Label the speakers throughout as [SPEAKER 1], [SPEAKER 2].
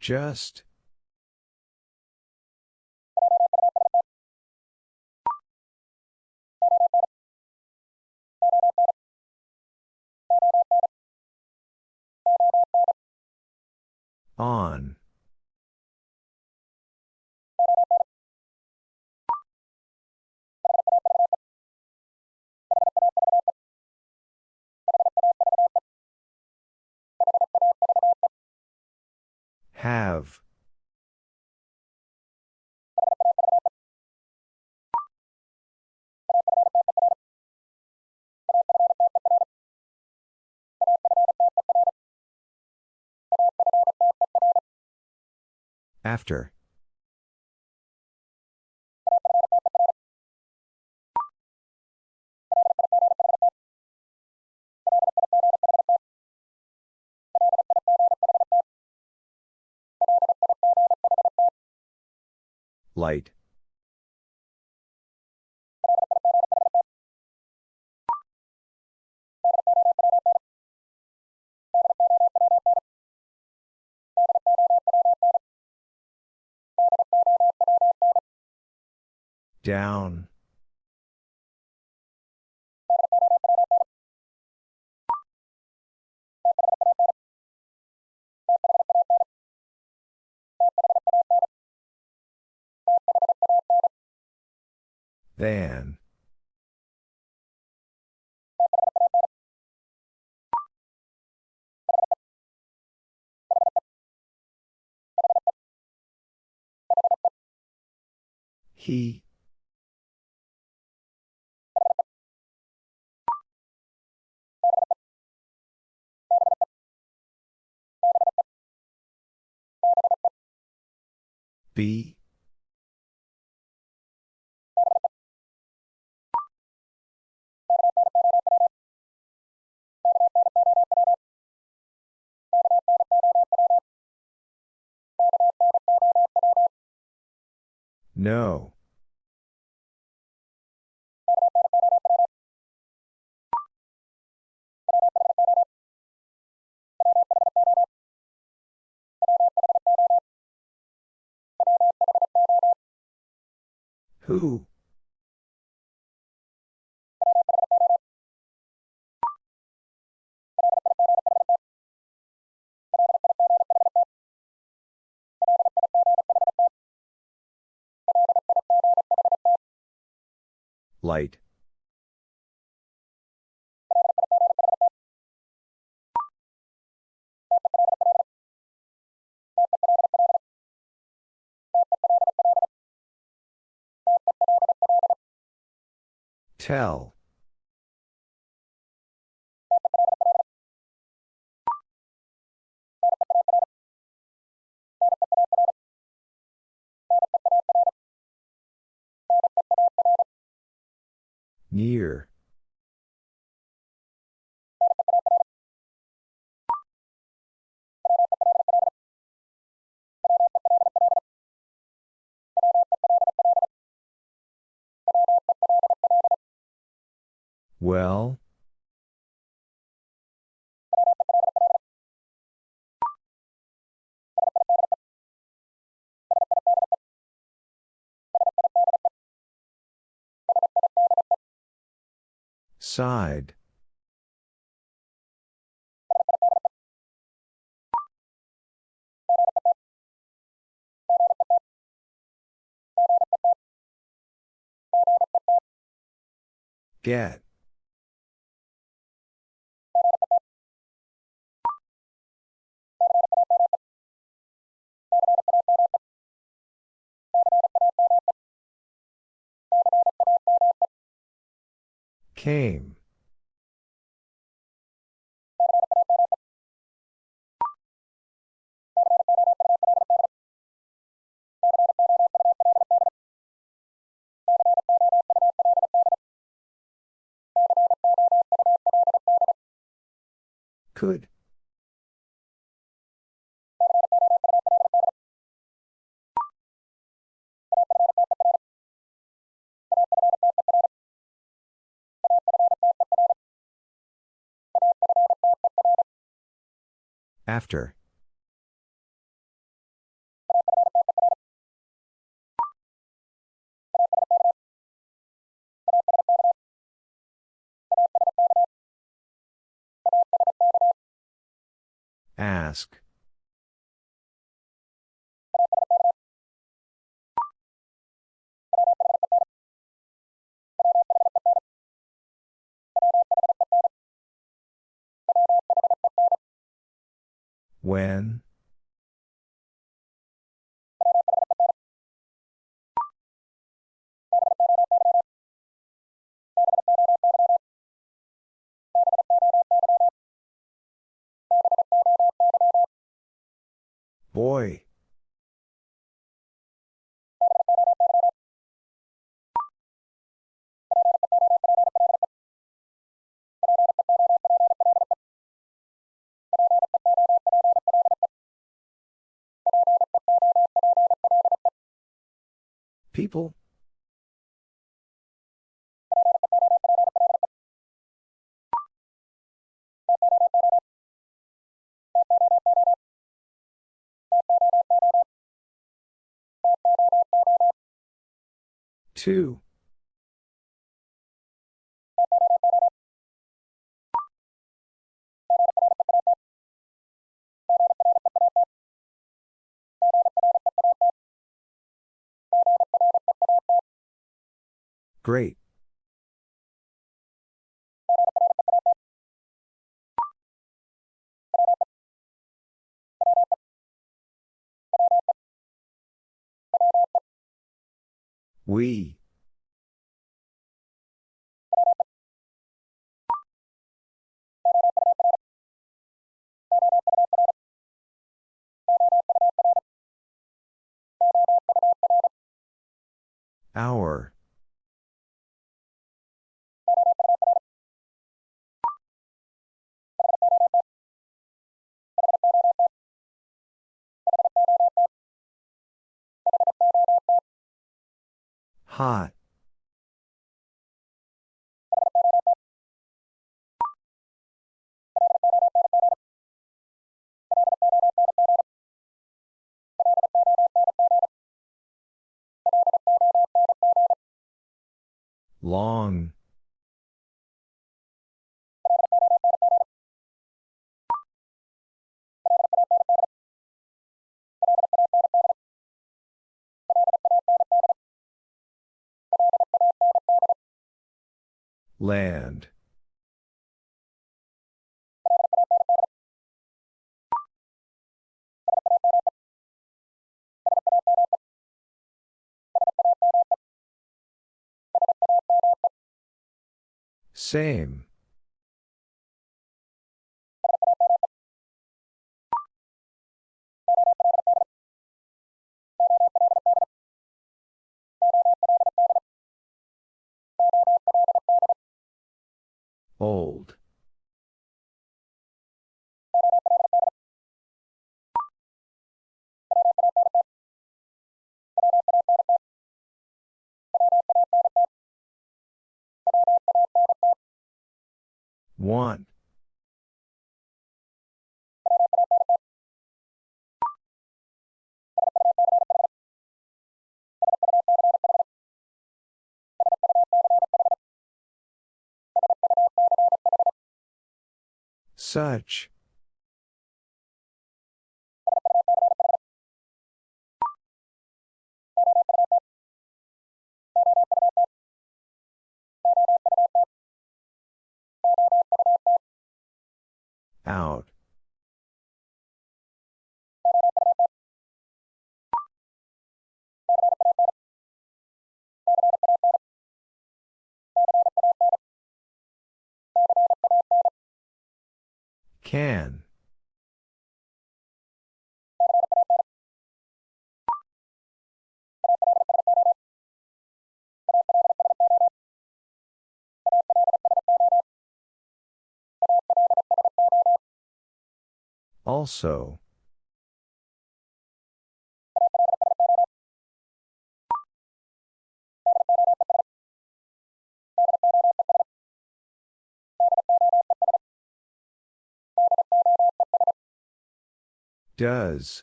[SPEAKER 1] Just. On. Have. After. Light. Down. Than. He. B. No. Who? Light. Tell. Near. Well? Side. Get. Came. Could. After. Ask. When? Boy. People? Two. Great. We. Hour. Hot. Long. Land. Same. Old. One. Such. Out. Can. Also. Does.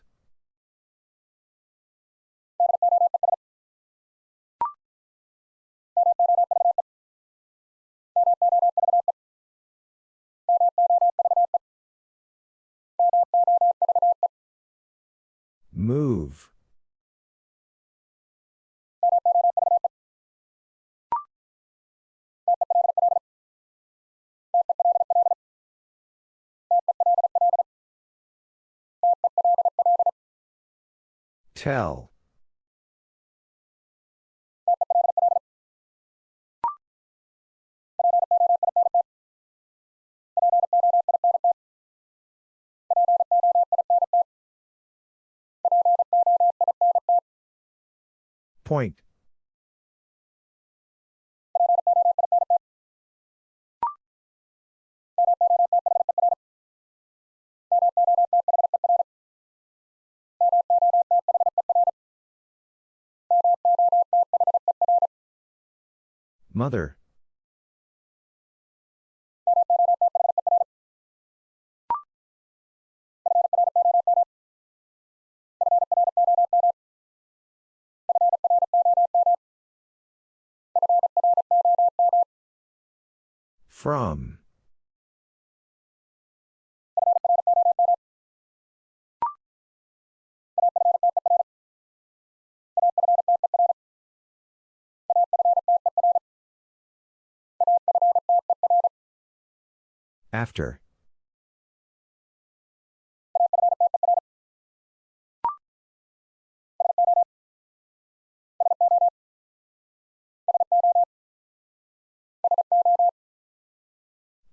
[SPEAKER 1] Move. Tell. Point. Mother. From. After.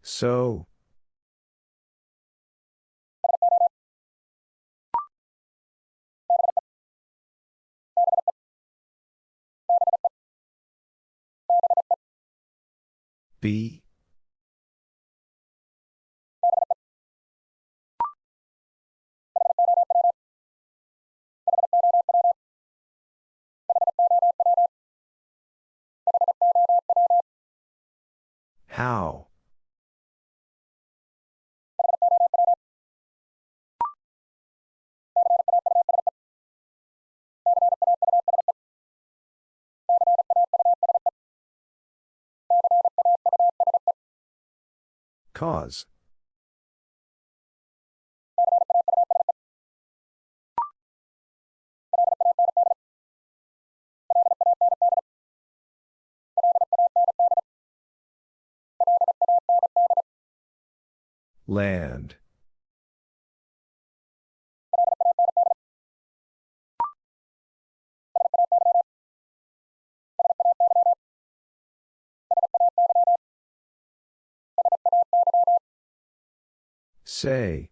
[SPEAKER 1] So. Be. How? Cause. Land. Say.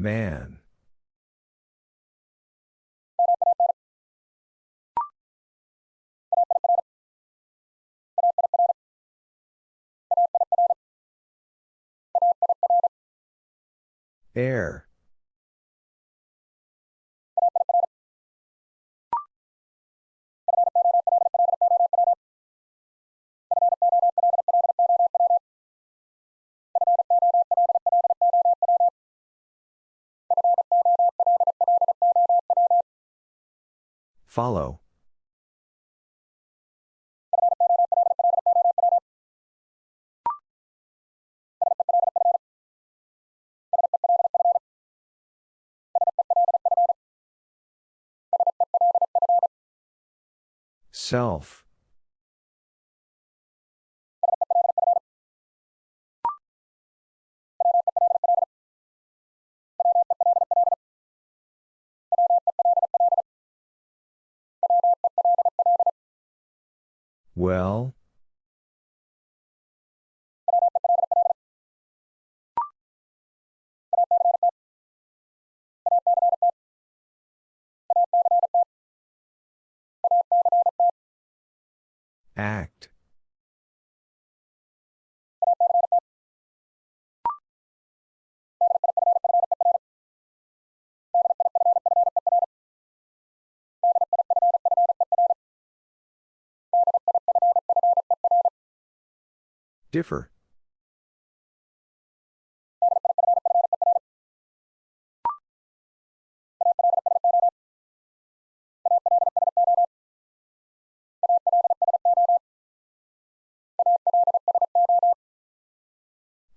[SPEAKER 1] Man. Air. Follow. Self. Well? Act. Differ.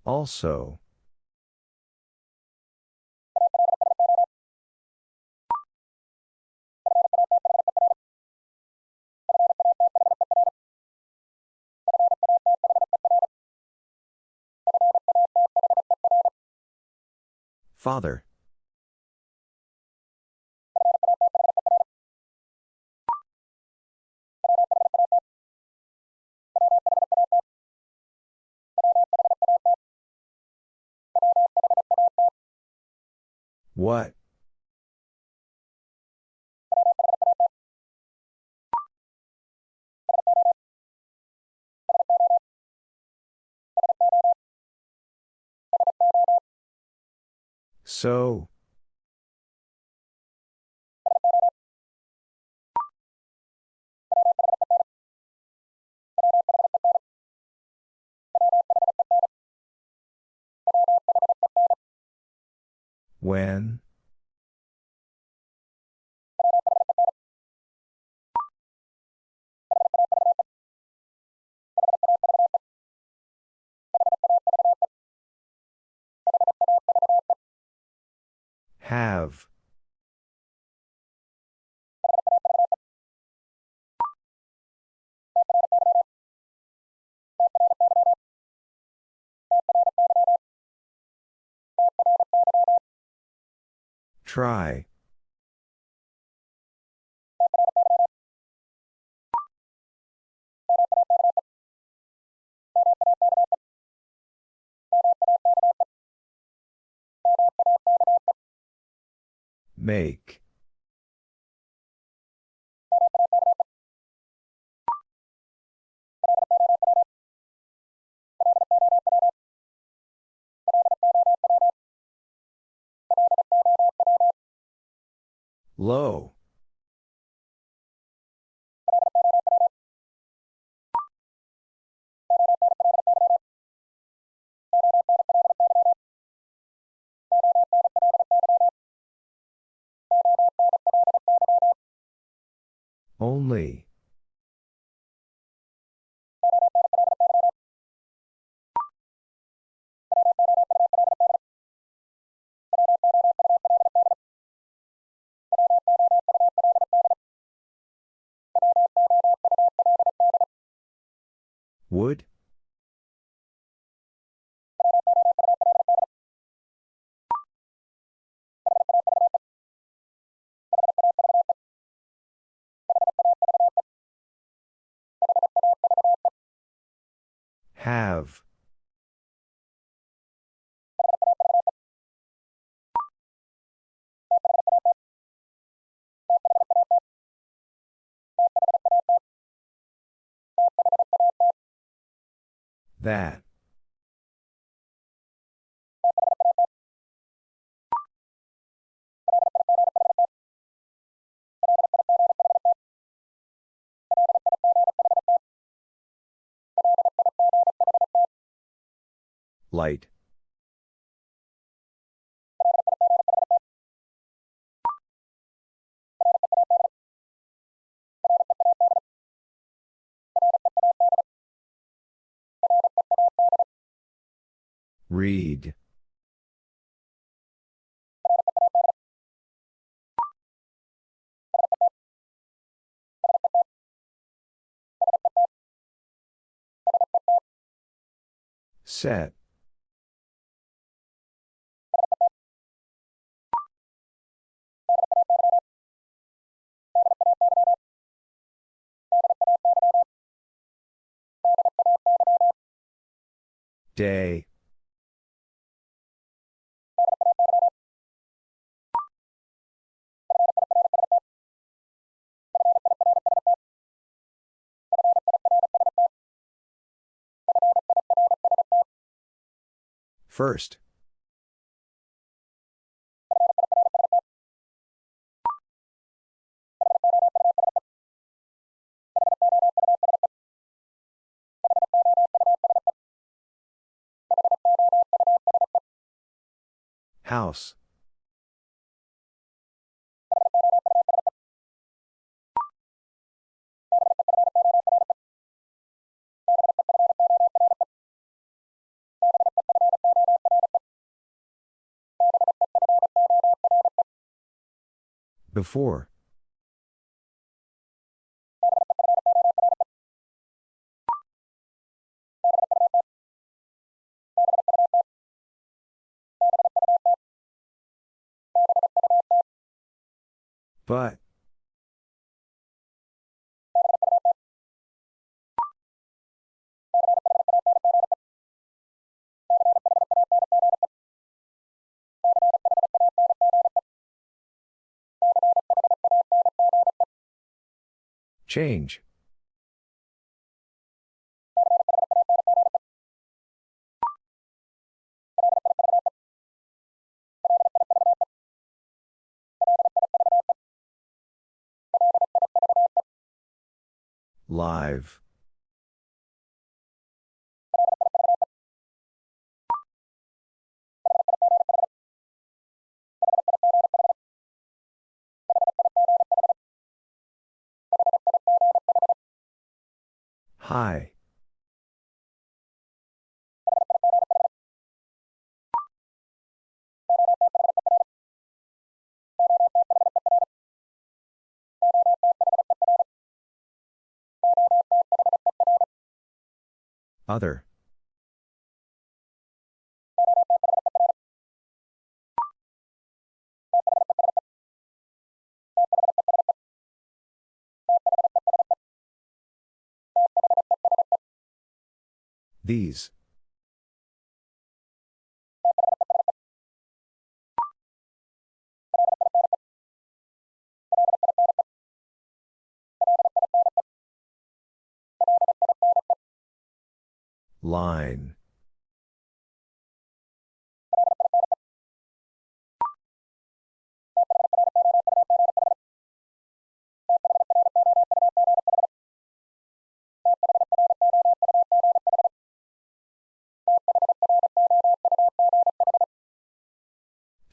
[SPEAKER 1] Also. Father. What? So. When? Have. Try. Make. Low. Only. Would? Have. That. Light. Read. Set. Day. First. House. Before. But. Change. Live. Hi. Other. These. Line.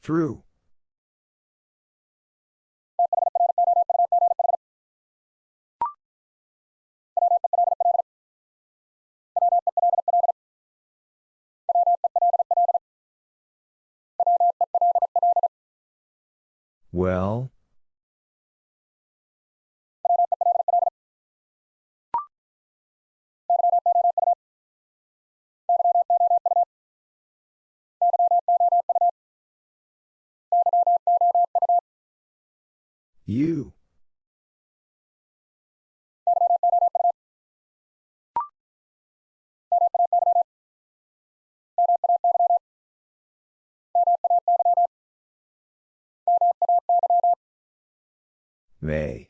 [SPEAKER 1] Through. Well? You. May.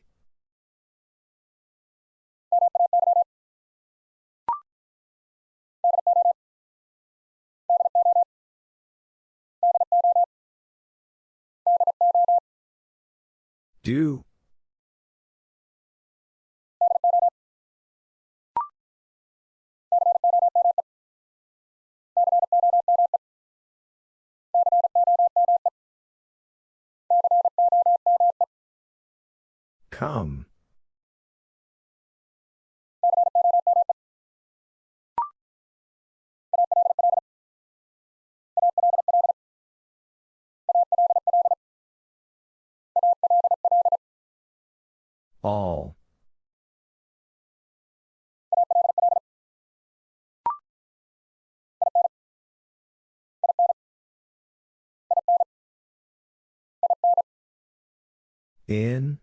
[SPEAKER 1] Do. Come. All. In?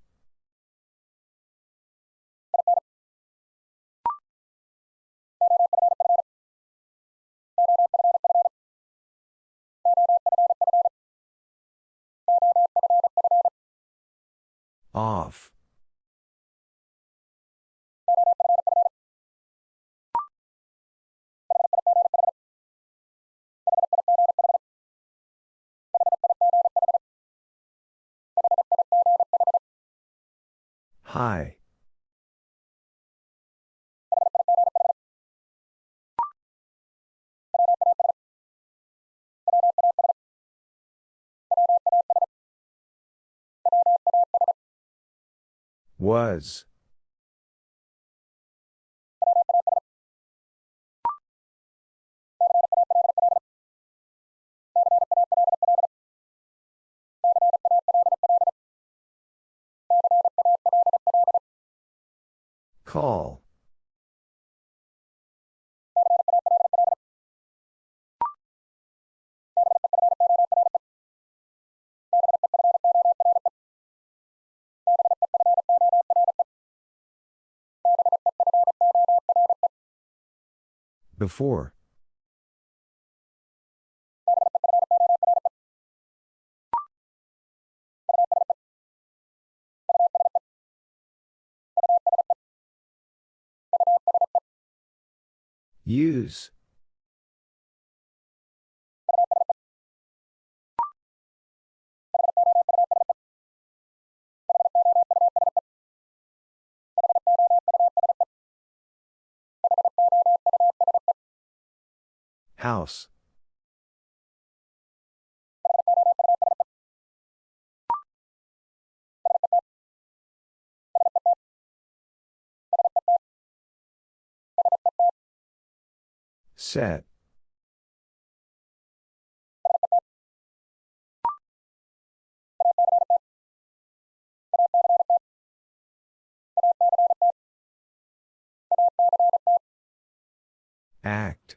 [SPEAKER 1] Off. Hi. Was. Call. Before. Use. House. Set. Act.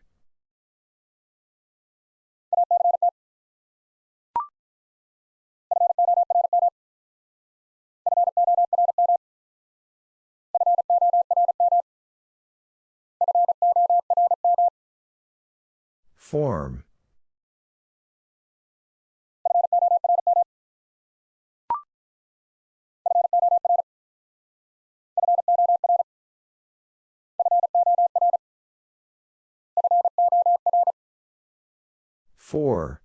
[SPEAKER 1] Form. Four.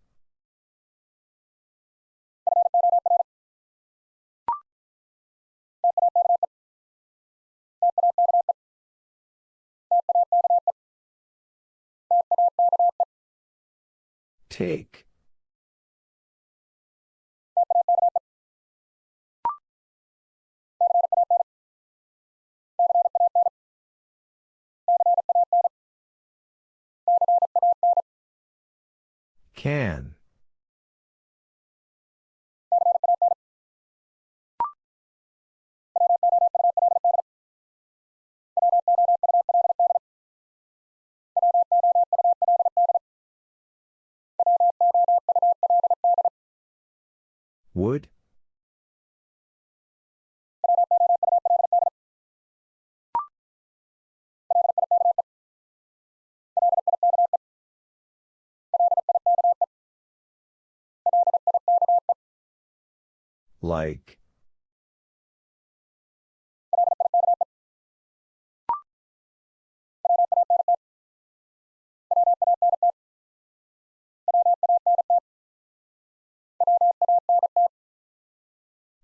[SPEAKER 1] Take. Can. Would? Like.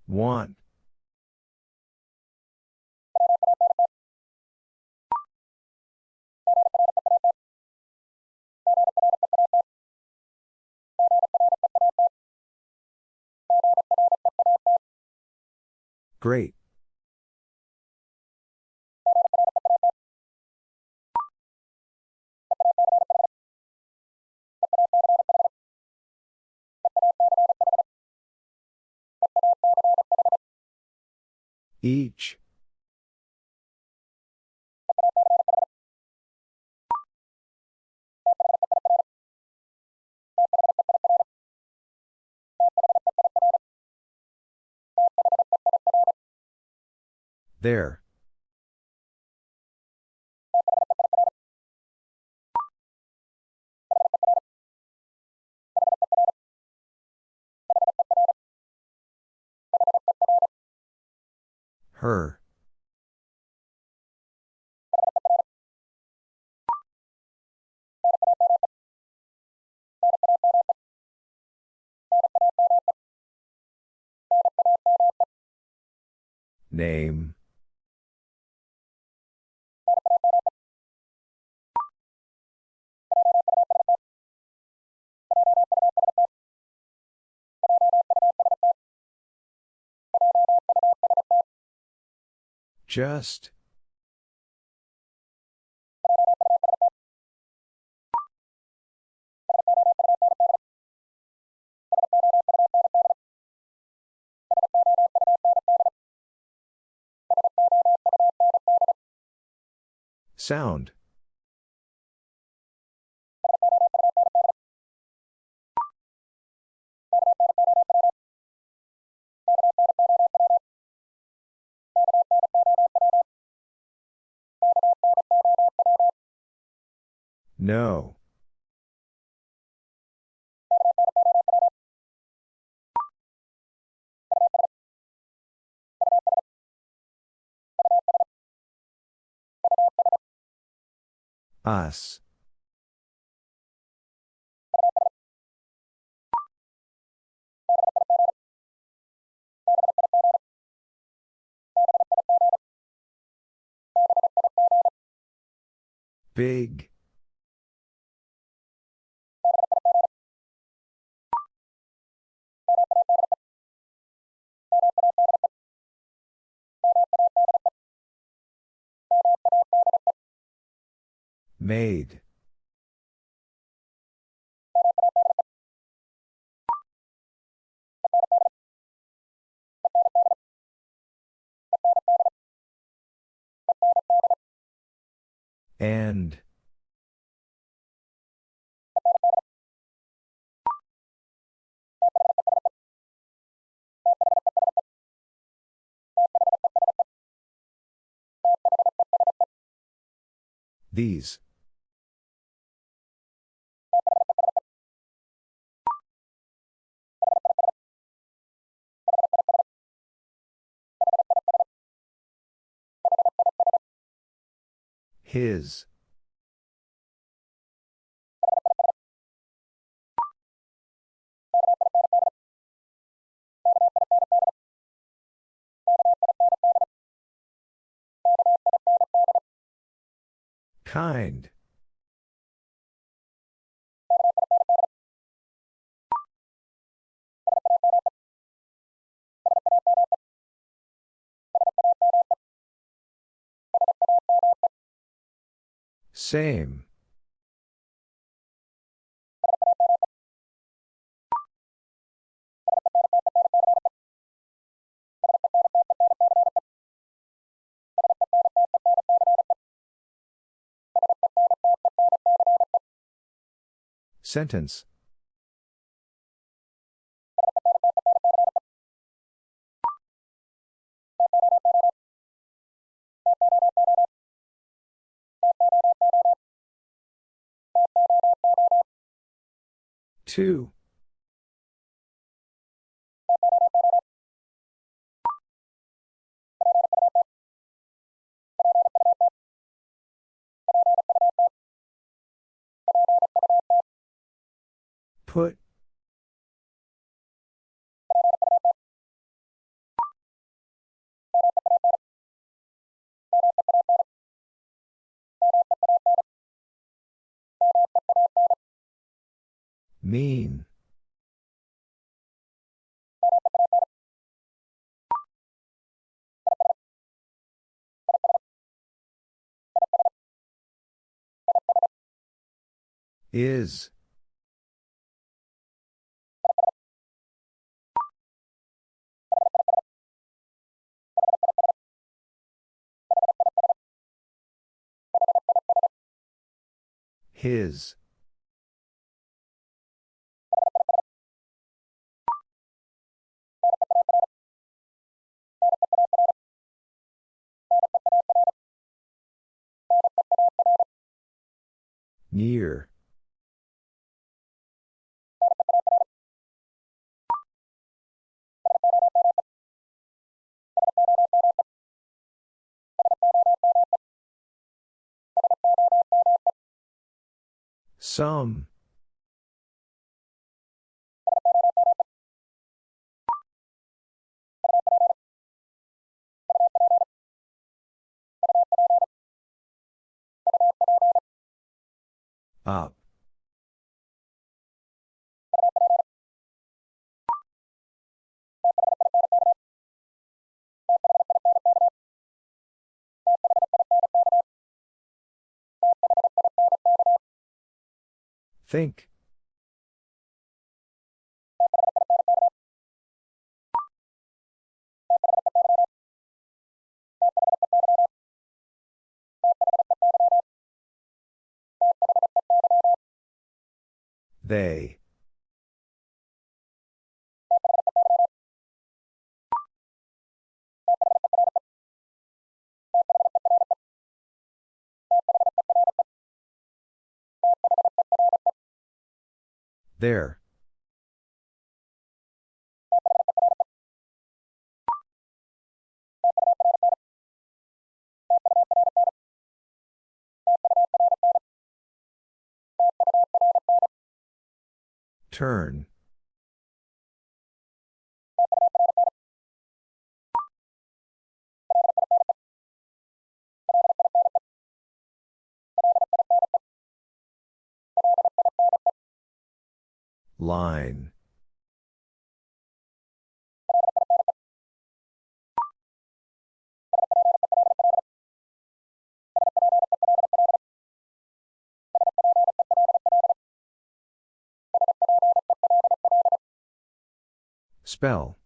[SPEAKER 1] Want. Great. Each. There. Her. Name. Just. Sound. No. Us. Big. Made. And. These. His. Kind. Same. Sentence. Two. Put. Mean. Is. His. Near. Some. Up. Think. They. There. Turn. Line. Spell.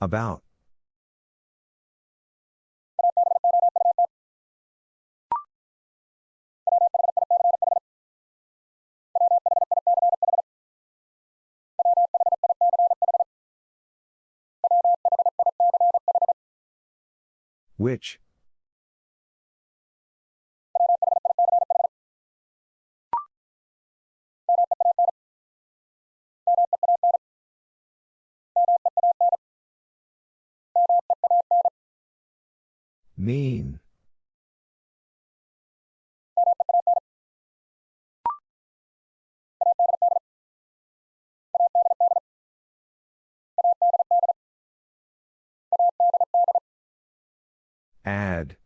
[SPEAKER 1] About. Which? Mean. Add.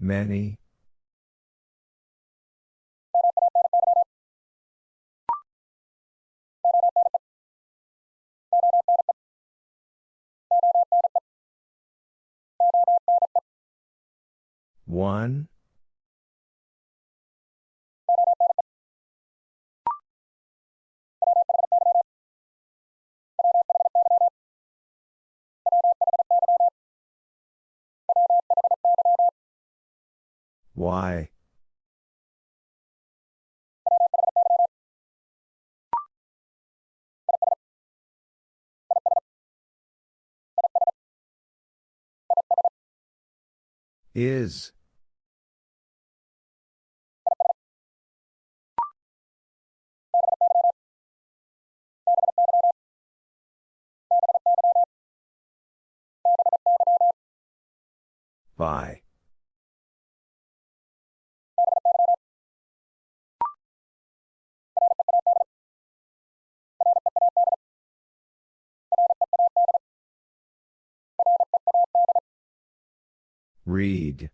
[SPEAKER 1] Many. One. Why? Is. By. Read.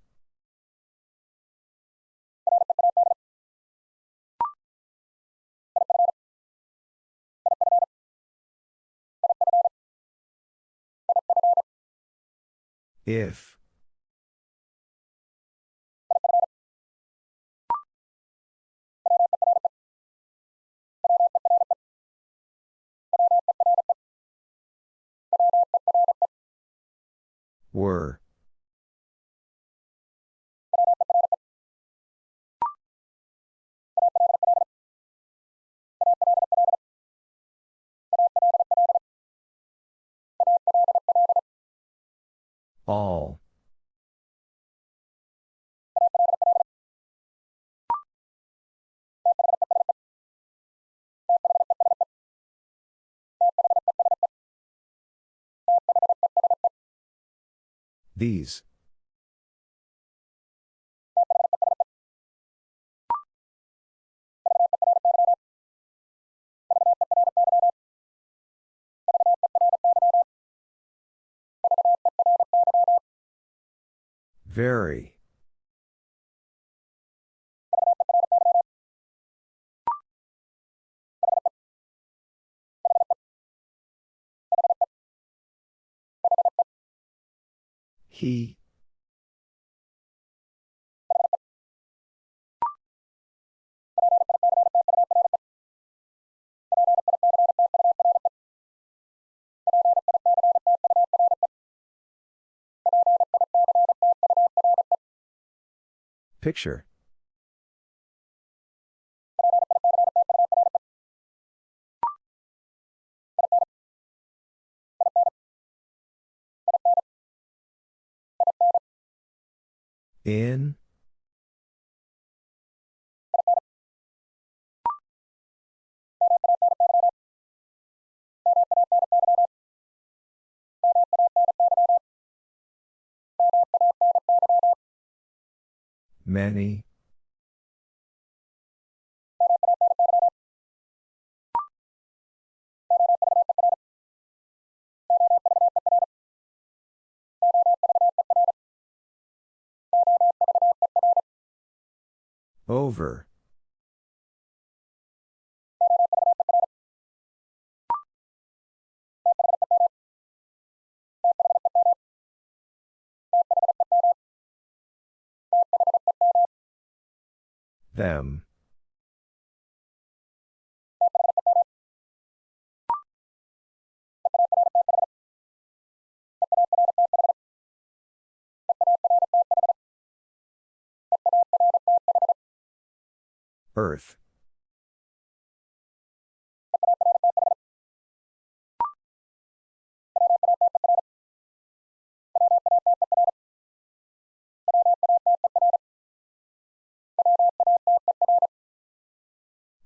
[SPEAKER 1] If. Were. All. These. Very. He. Picture. In. Many. Over. Them. Earth.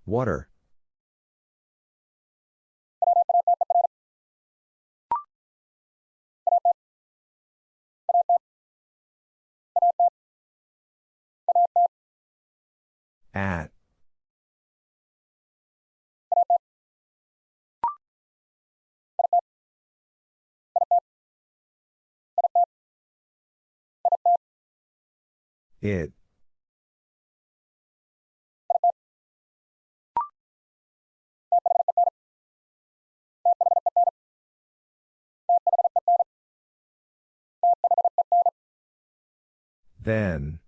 [SPEAKER 1] Water. At. It. Then.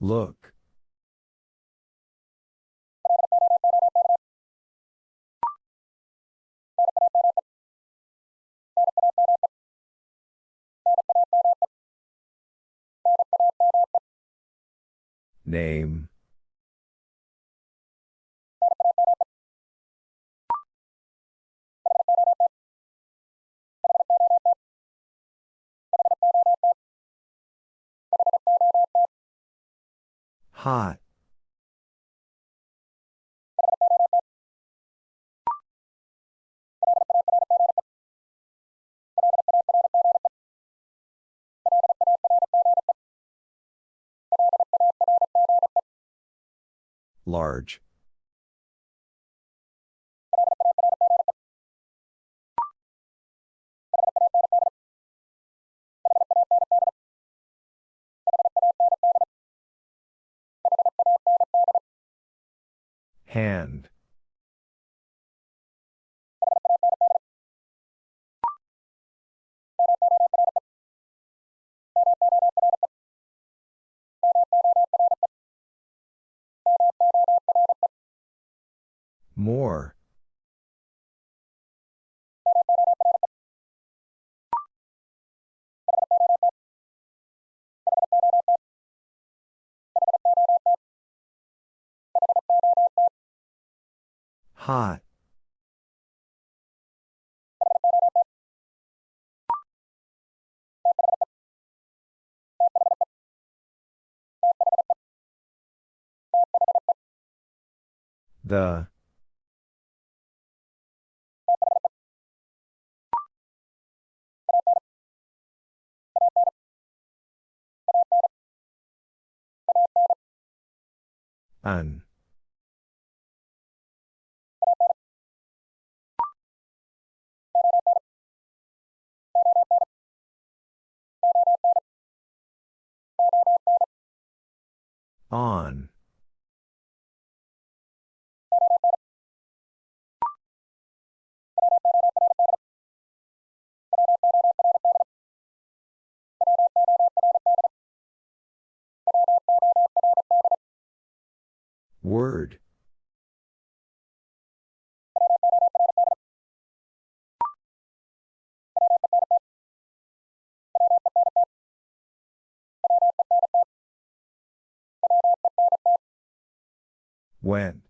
[SPEAKER 1] Look. Name. Hot. Large. Hand. More. Hot. The. An. On. Word. When.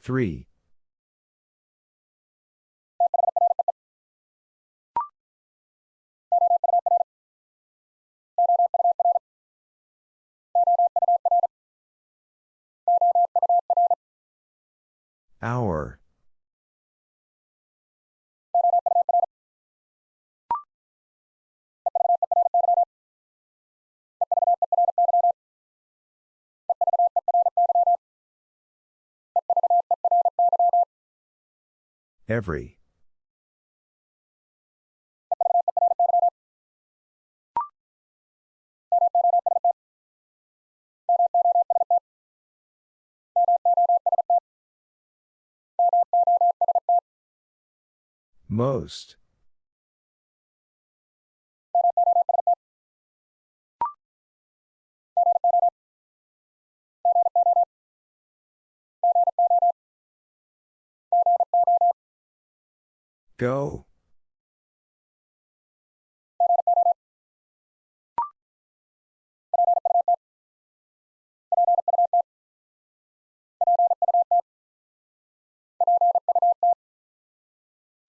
[SPEAKER 1] Three. Hour. Every. Most. Go.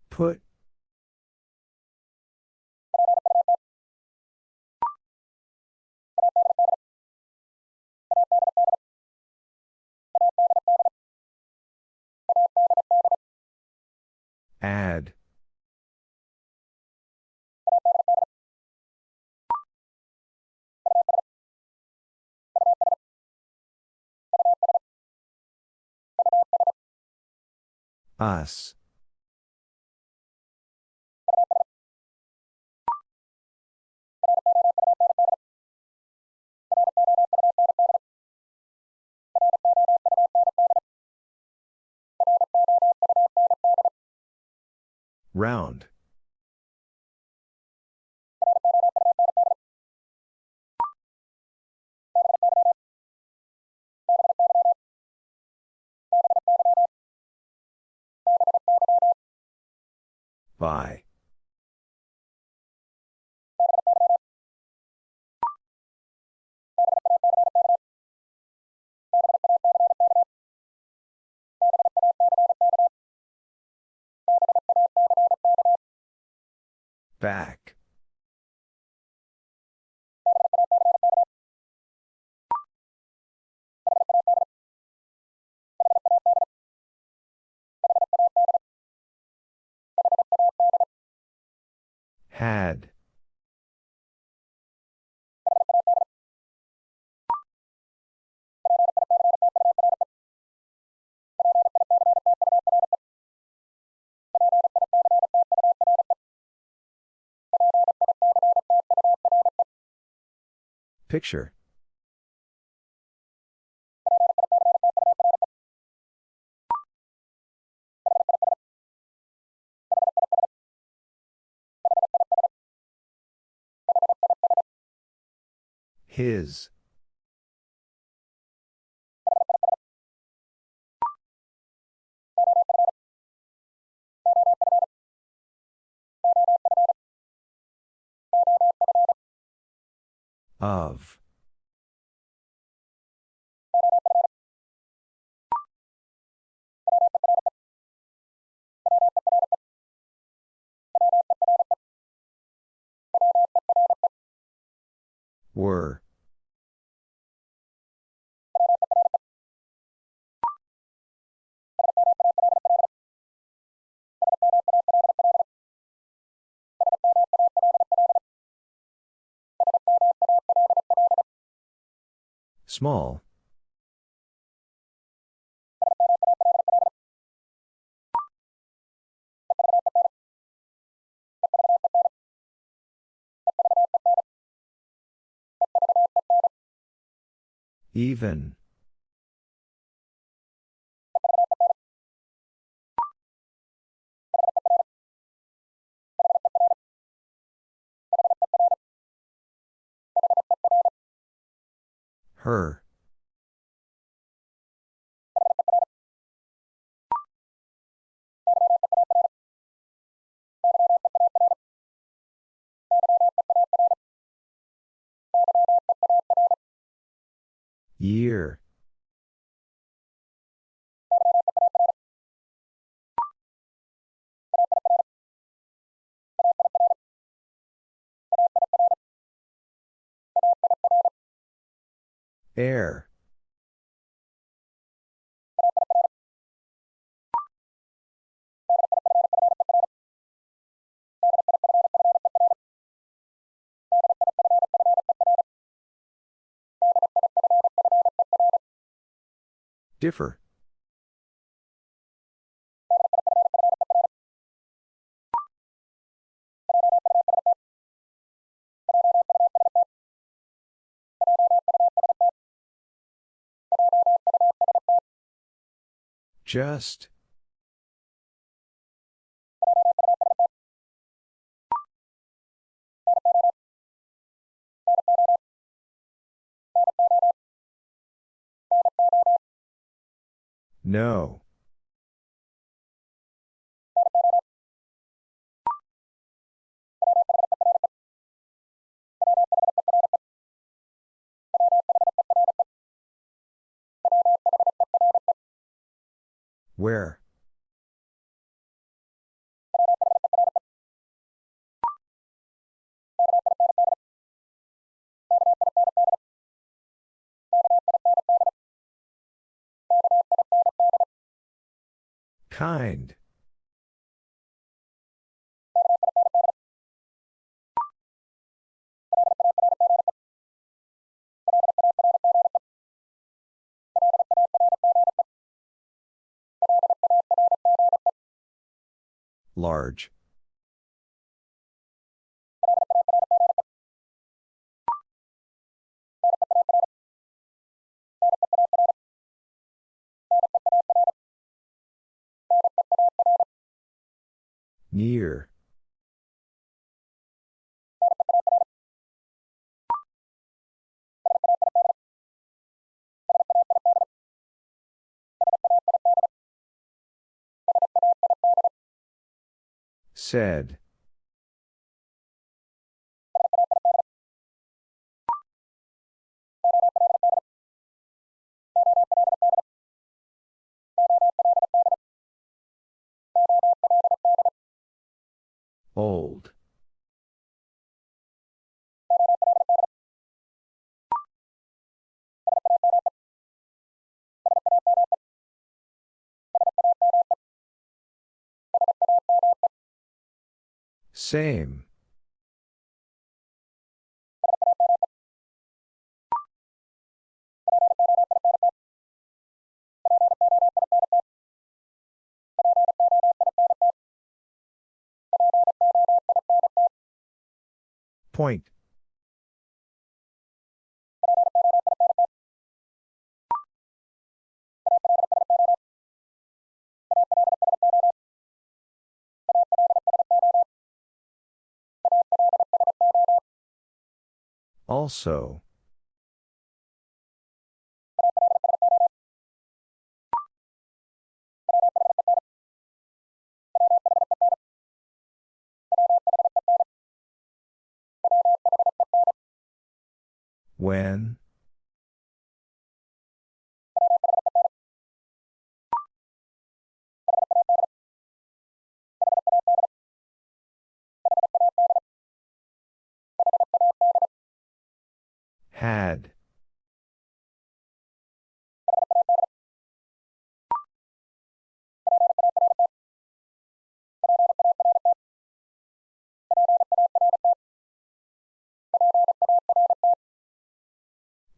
[SPEAKER 1] Put. Add. Us. Round. By. Back. Had. Picture. His. Of. Were. Small. Even. Her. Year. Air. Differ. Just. No. Where? Kind. Large. Near. Said. Old. Same. Point. Also. When? Had.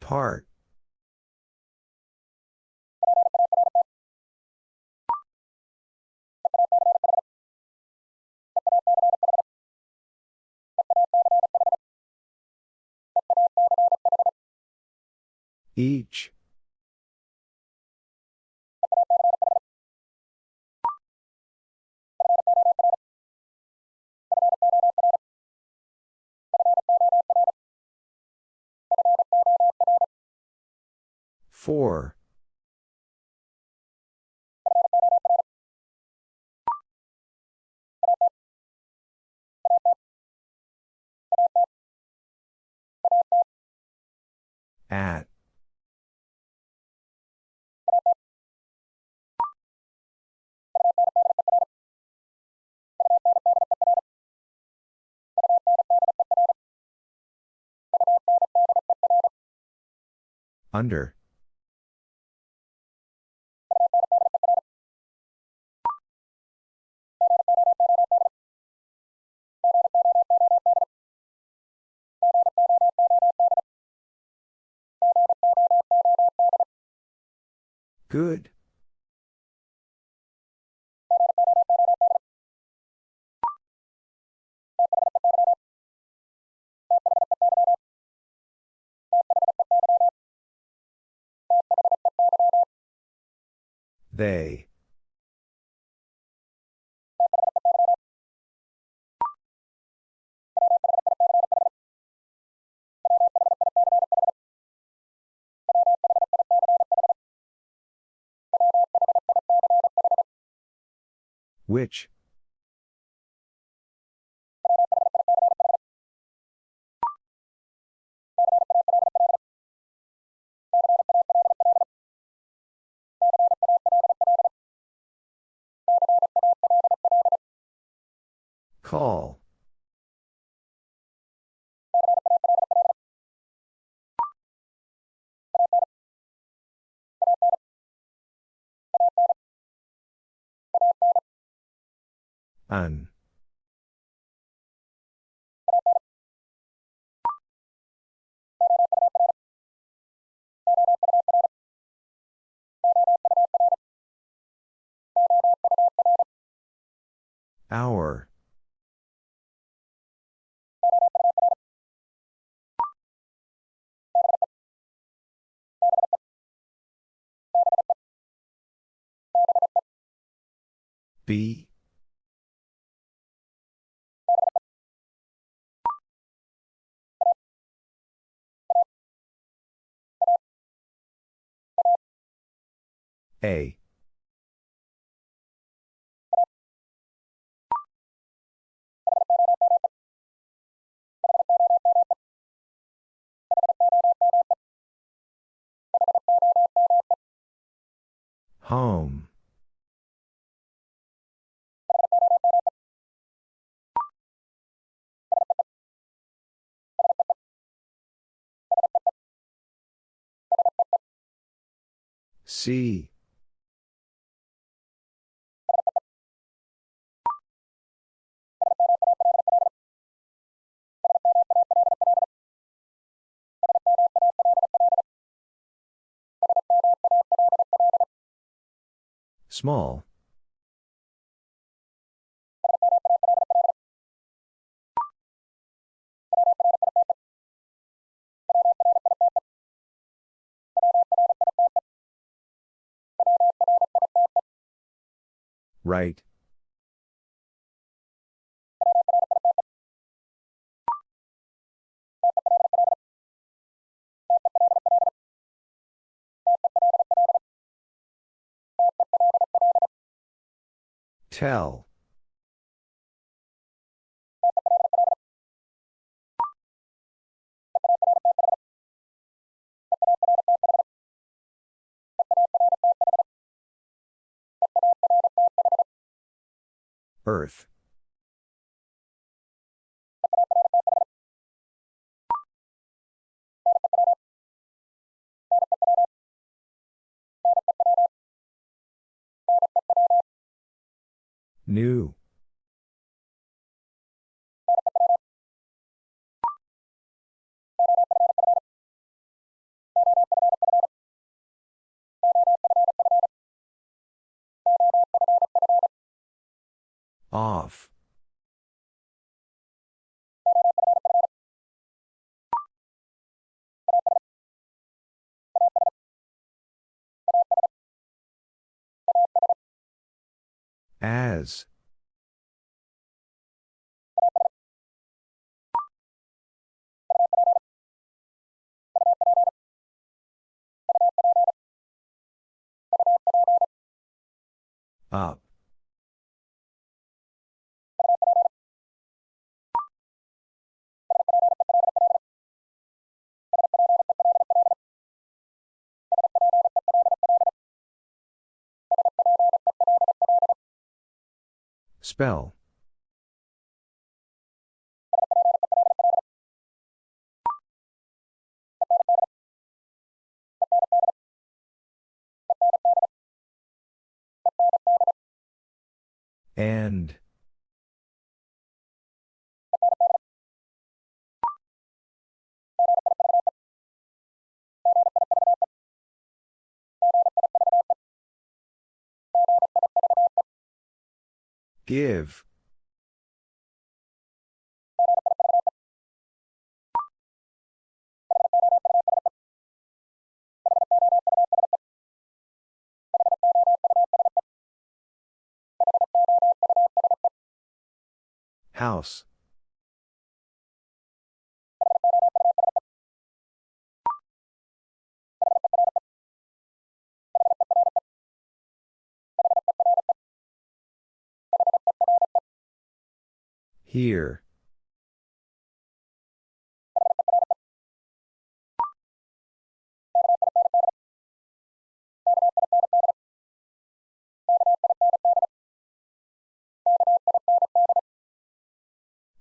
[SPEAKER 1] Part. Each. Four. At. Under. Good. They. Which? Call. An. Hour. B. A. Home. See. Small. Right. Tell. Earth. New. Off. As. Up. Spell. And. Give. House. Here.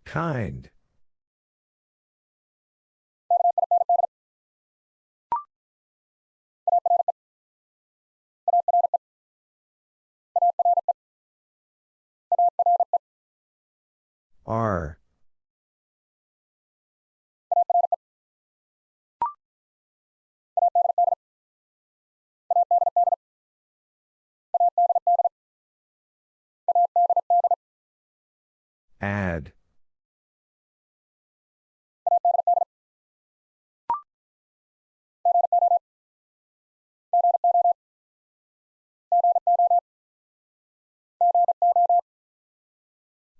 [SPEAKER 1] Kind. Are. Add.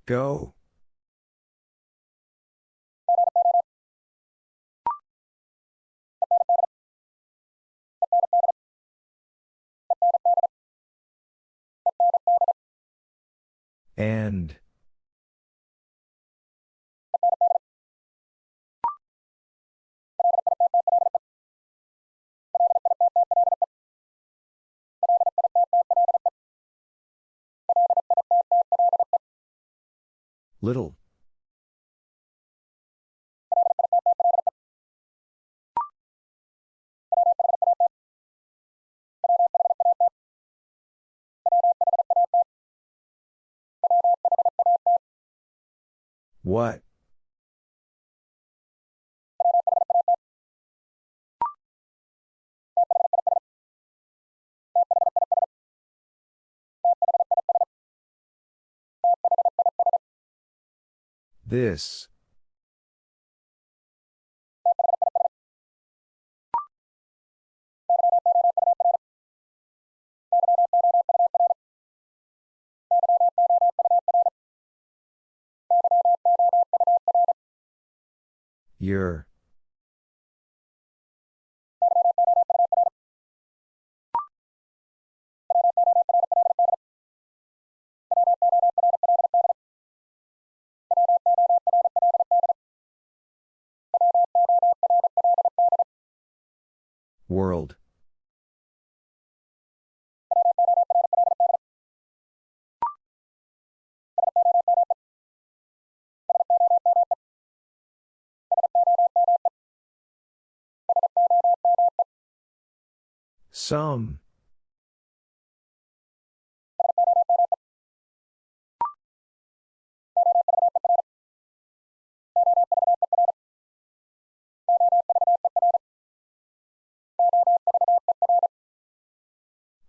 [SPEAKER 1] Go. And. Little. What? This. Your. World. Some.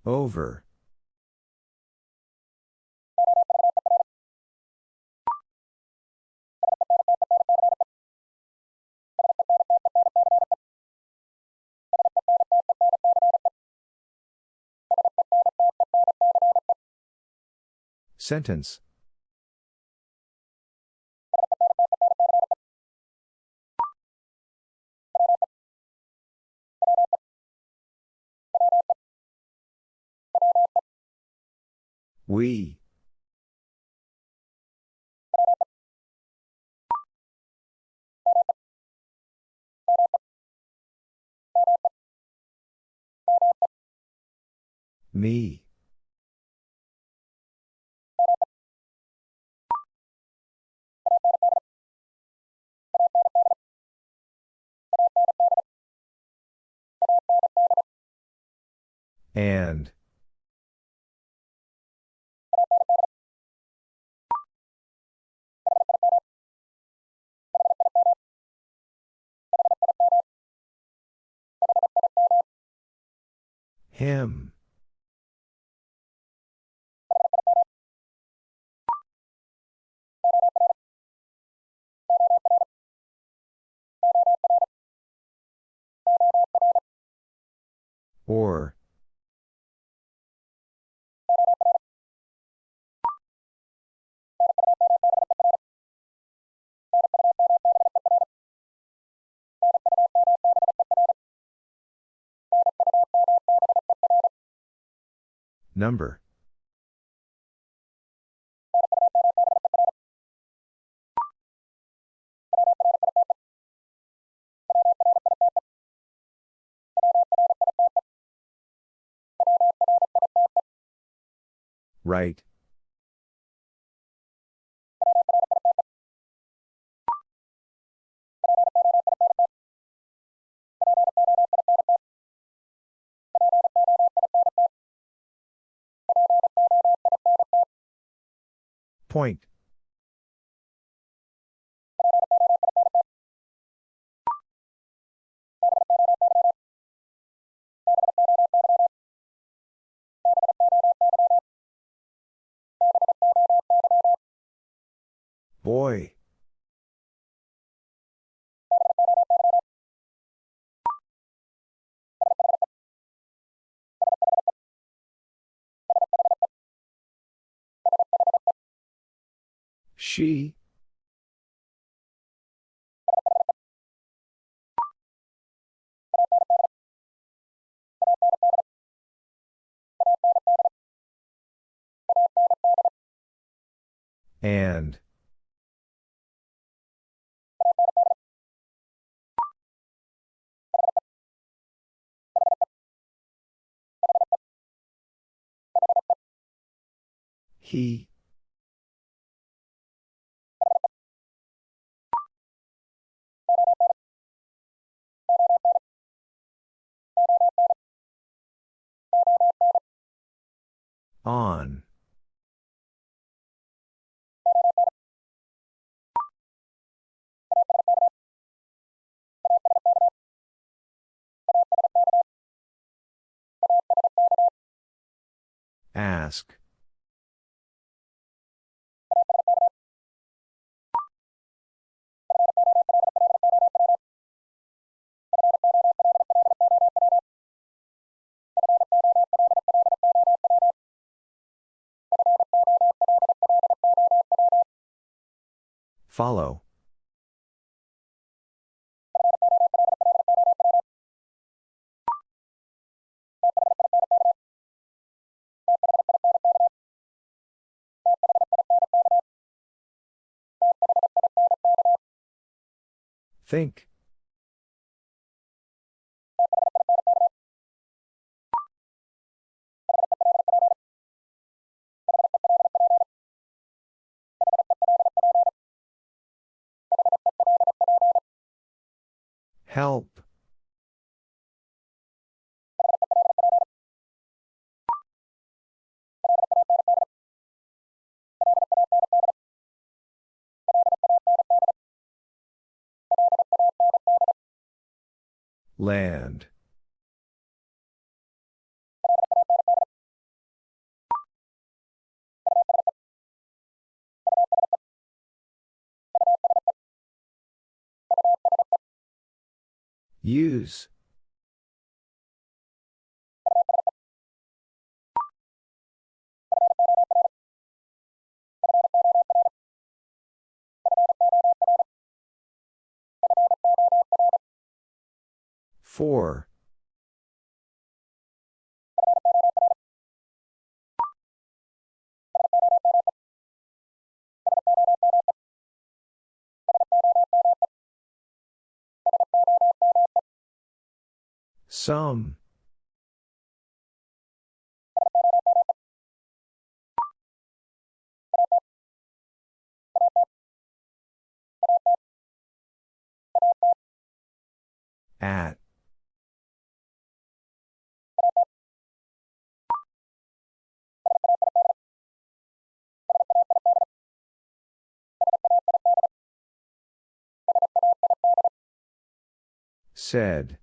[SPEAKER 1] Over. Sentence. We. Me. And. Him. Or. Number. Right. Point. Boy. She. And. He. On. Ask. Follow. Think. Help. Land. Use. Four. Some. At. Said.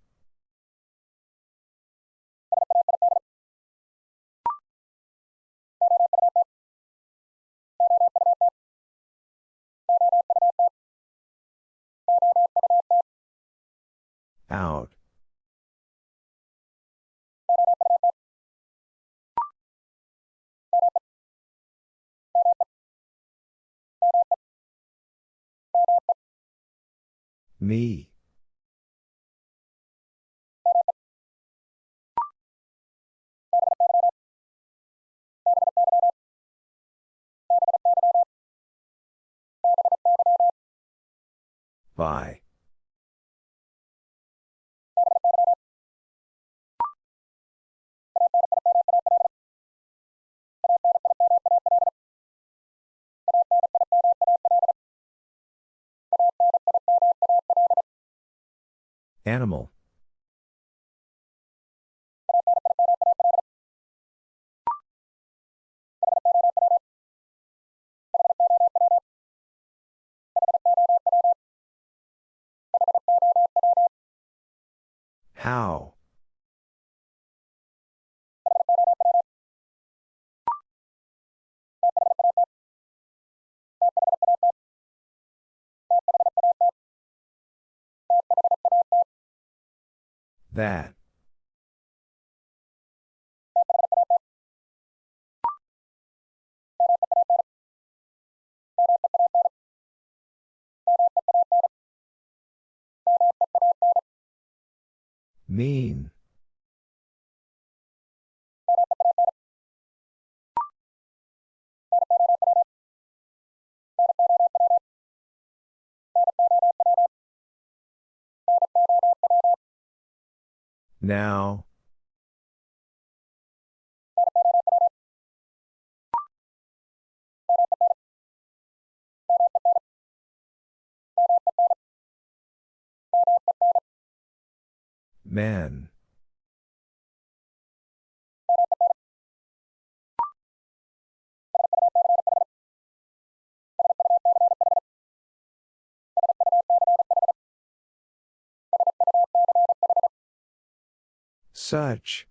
[SPEAKER 1] Out. Me. By. Animal. How? That. Mean. Now. Men. Such.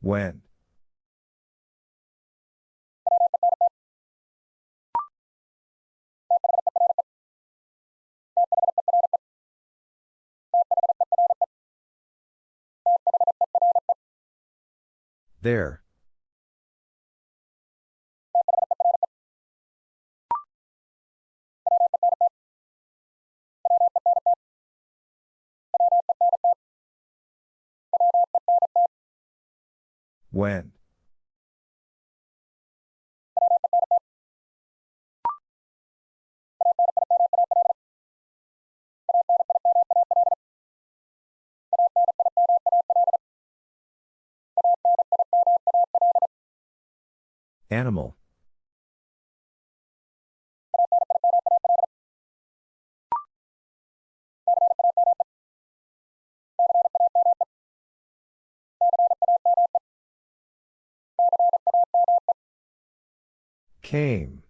[SPEAKER 1] When. There. When. Animal. Came.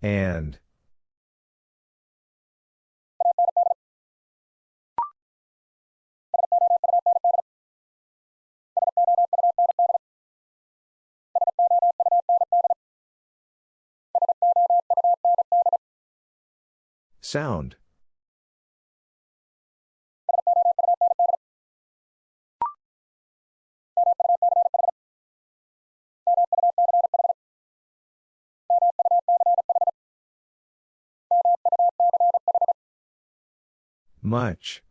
[SPEAKER 1] And. Sound. Much.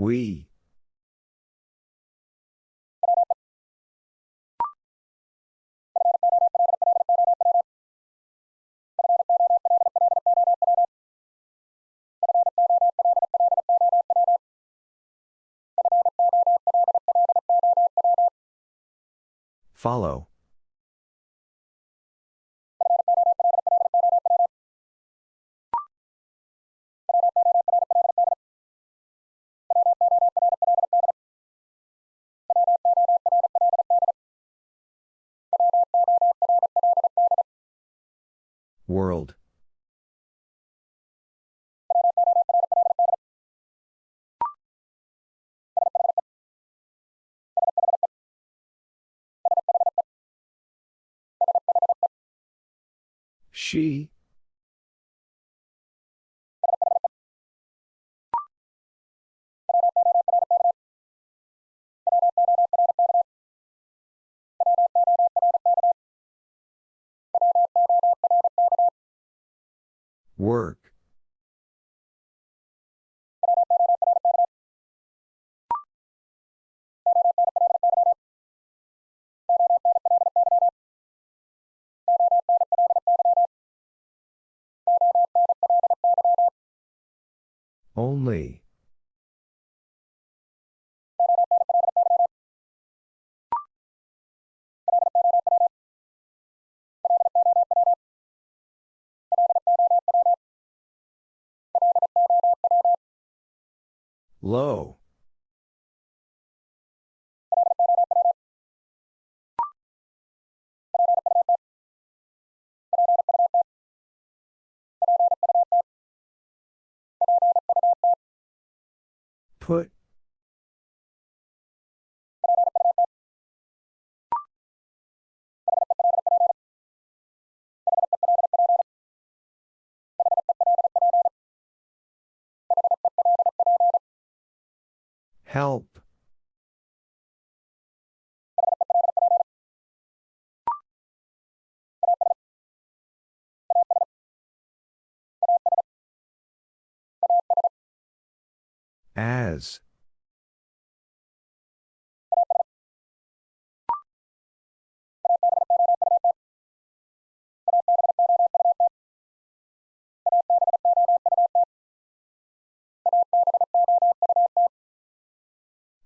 [SPEAKER 1] We. Follow. World. She. Work. Only. Low. Put. Help. As.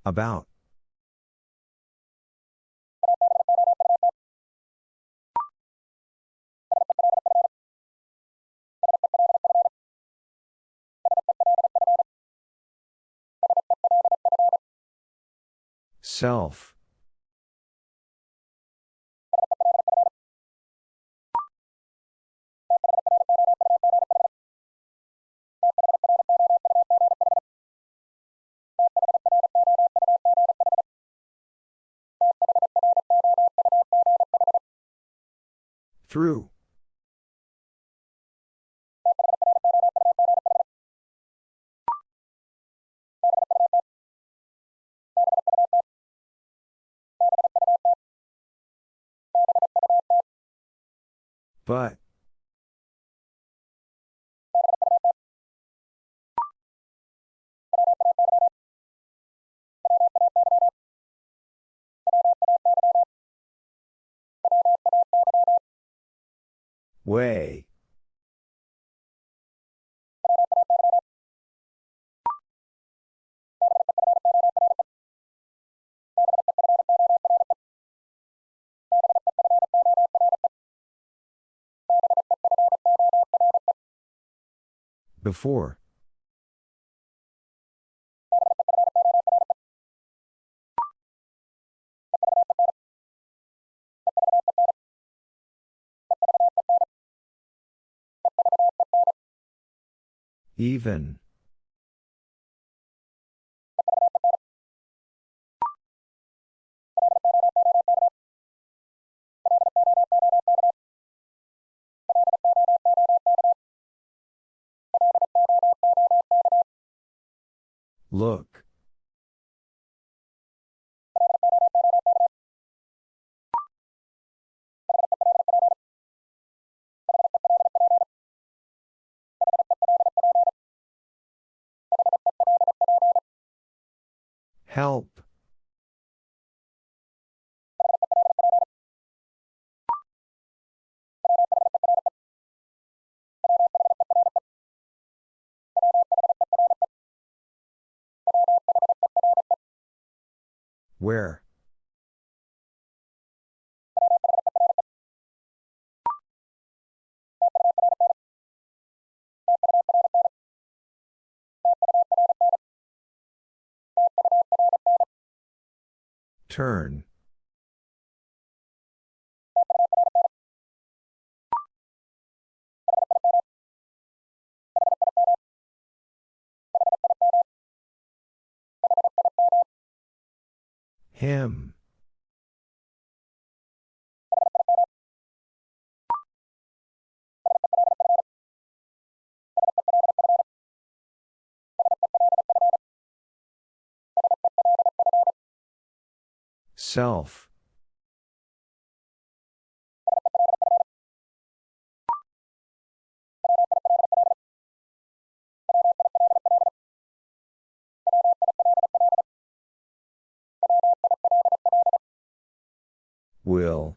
[SPEAKER 1] About. Self. Through. But. Way. Before. Even. Look. Help. Where? Turn. Him. Self. Will.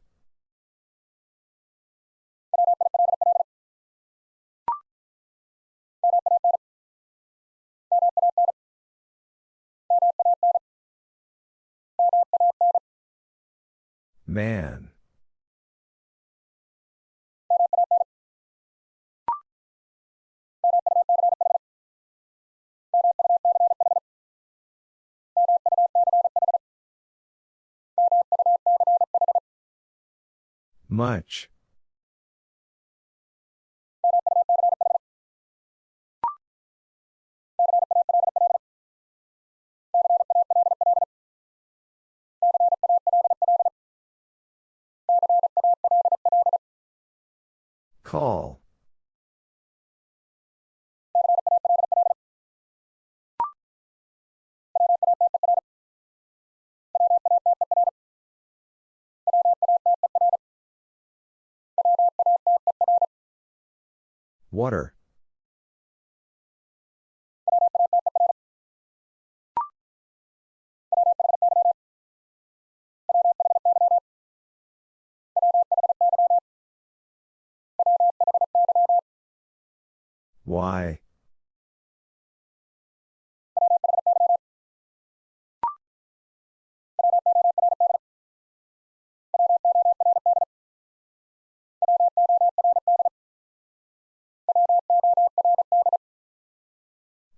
[SPEAKER 1] Man. Much. Call. Water. Why?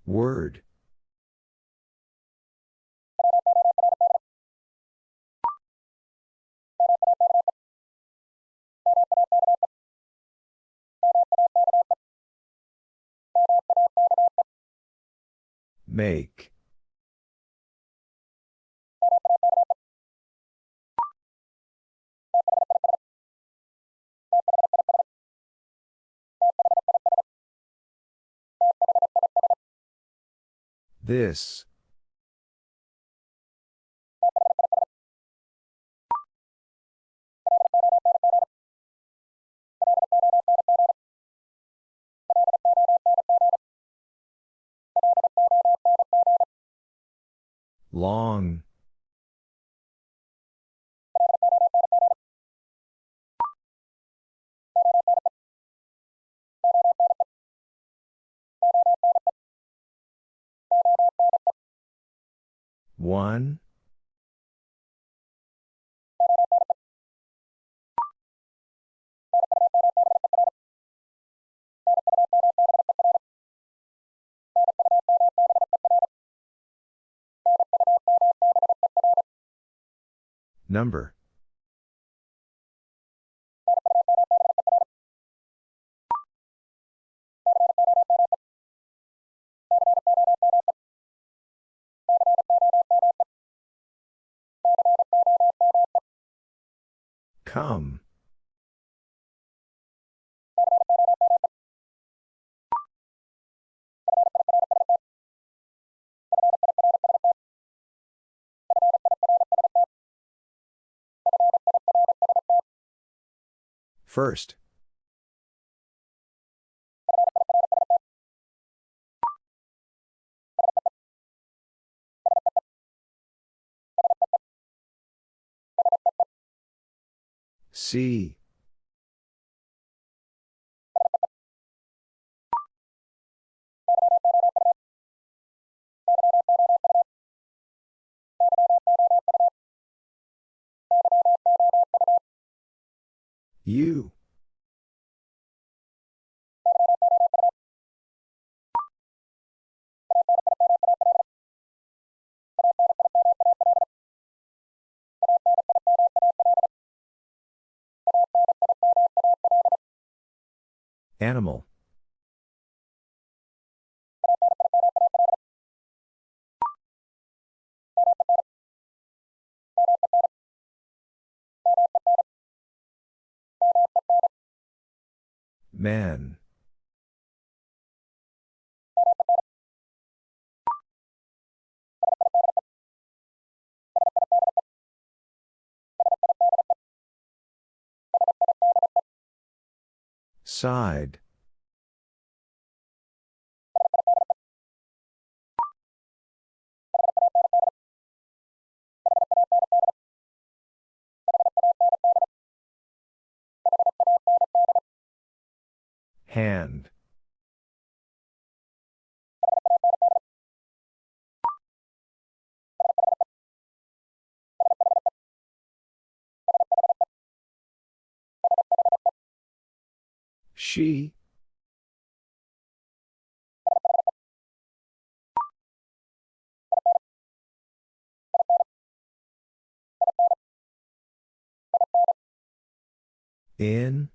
[SPEAKER 1] Word. Make. This. Long. One. Number. Come. First. See. You. Animal. Man. Side. Hand. She. In.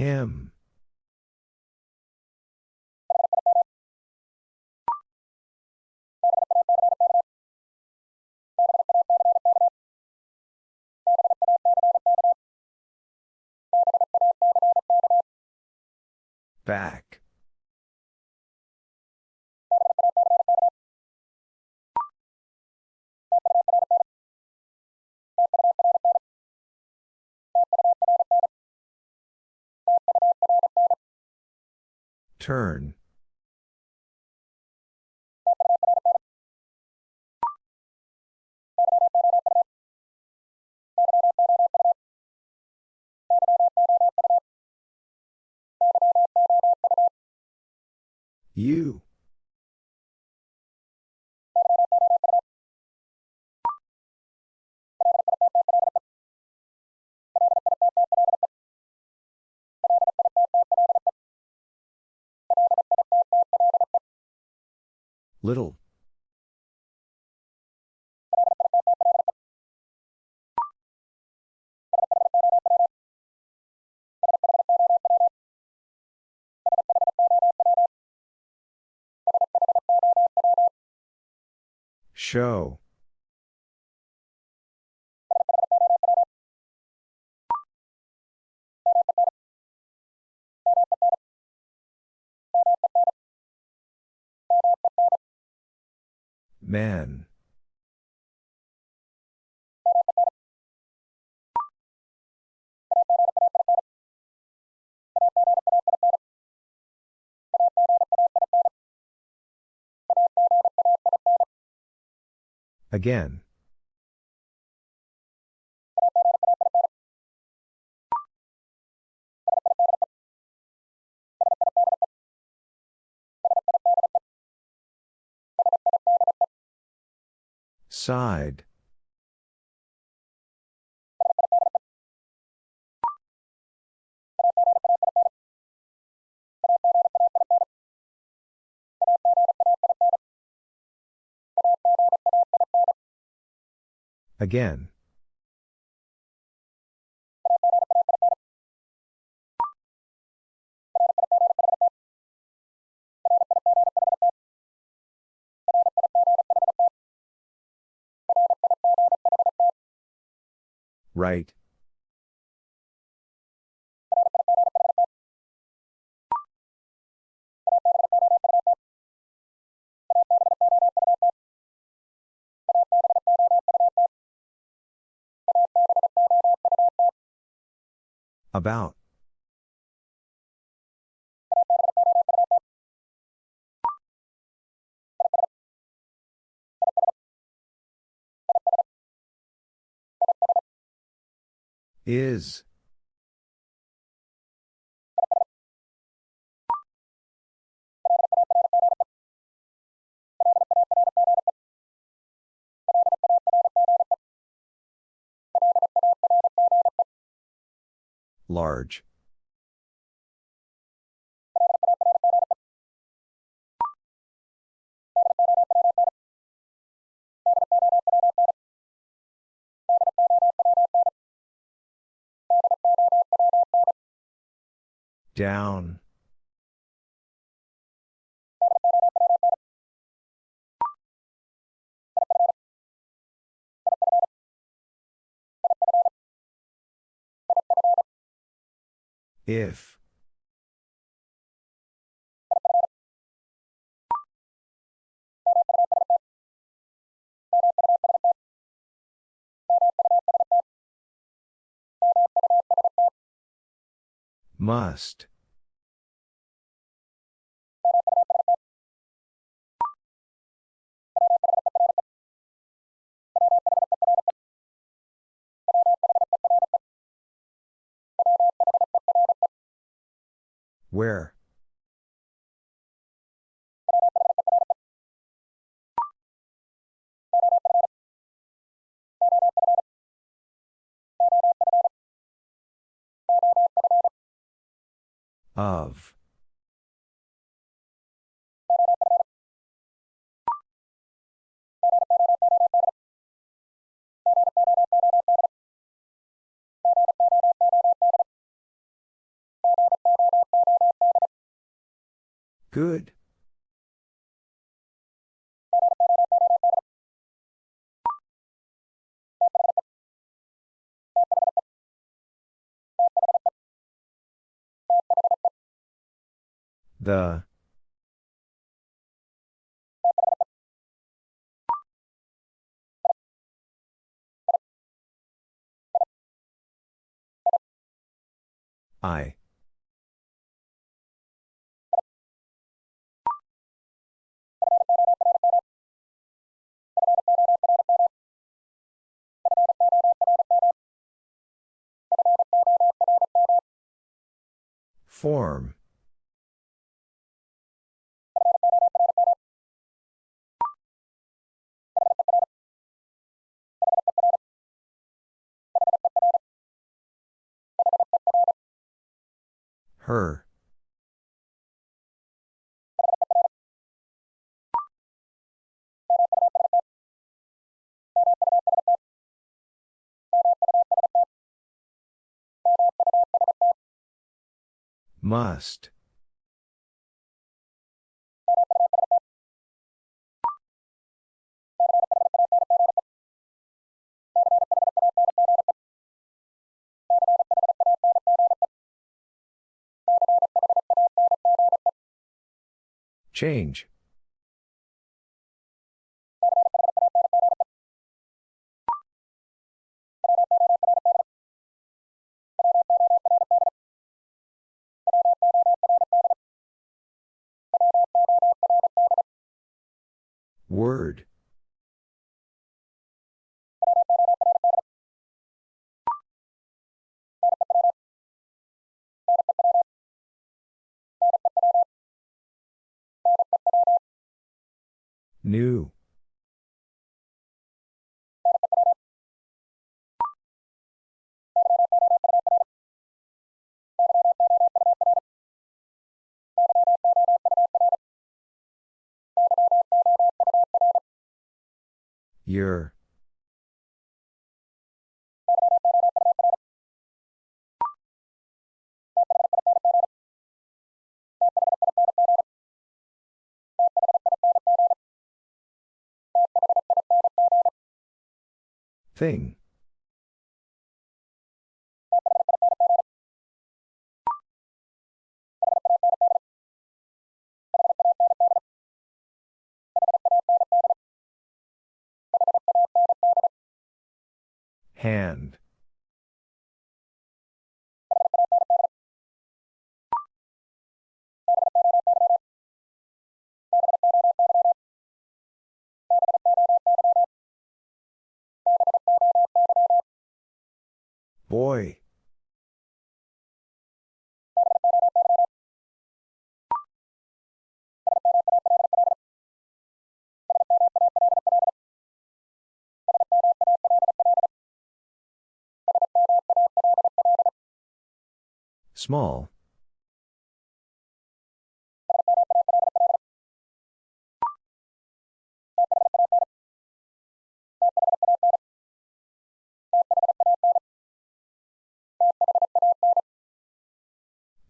[SPEAKER 1] Him. Back. Turn. You. Little. Show. Man. Again. Side. Again. Right. About. Is. Large. Down. If. Must. Where? Of. Good. The. I. Form. Her. Must. Change. Word. New. Your. Thing. Hand. Boy. Small.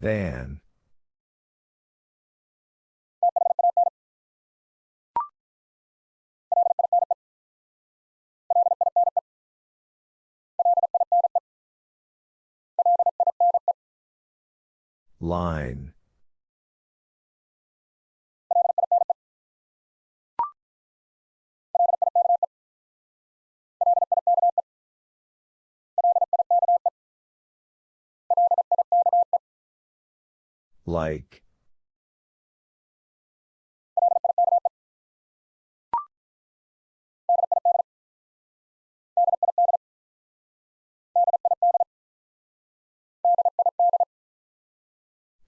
[SPEAKER 1] Than. Line. Like.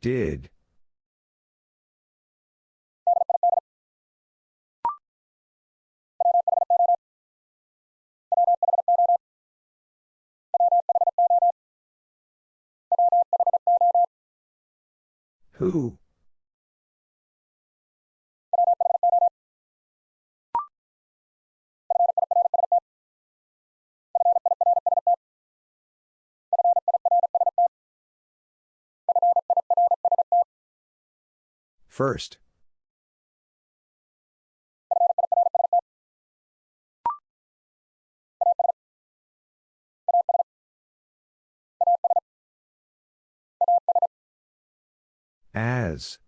[SPEAKER 1] Did. Who? First. As.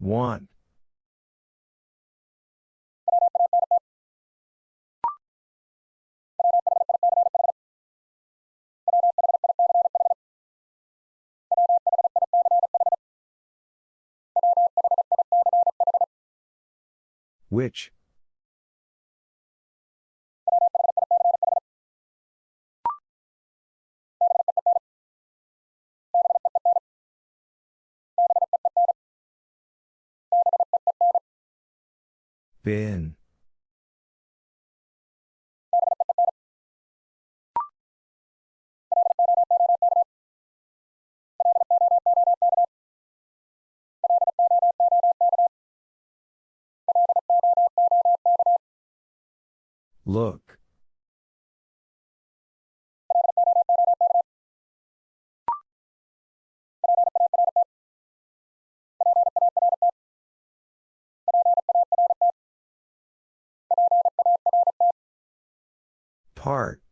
[SPEAKER 1] Want. Which? Bin. Look. Part.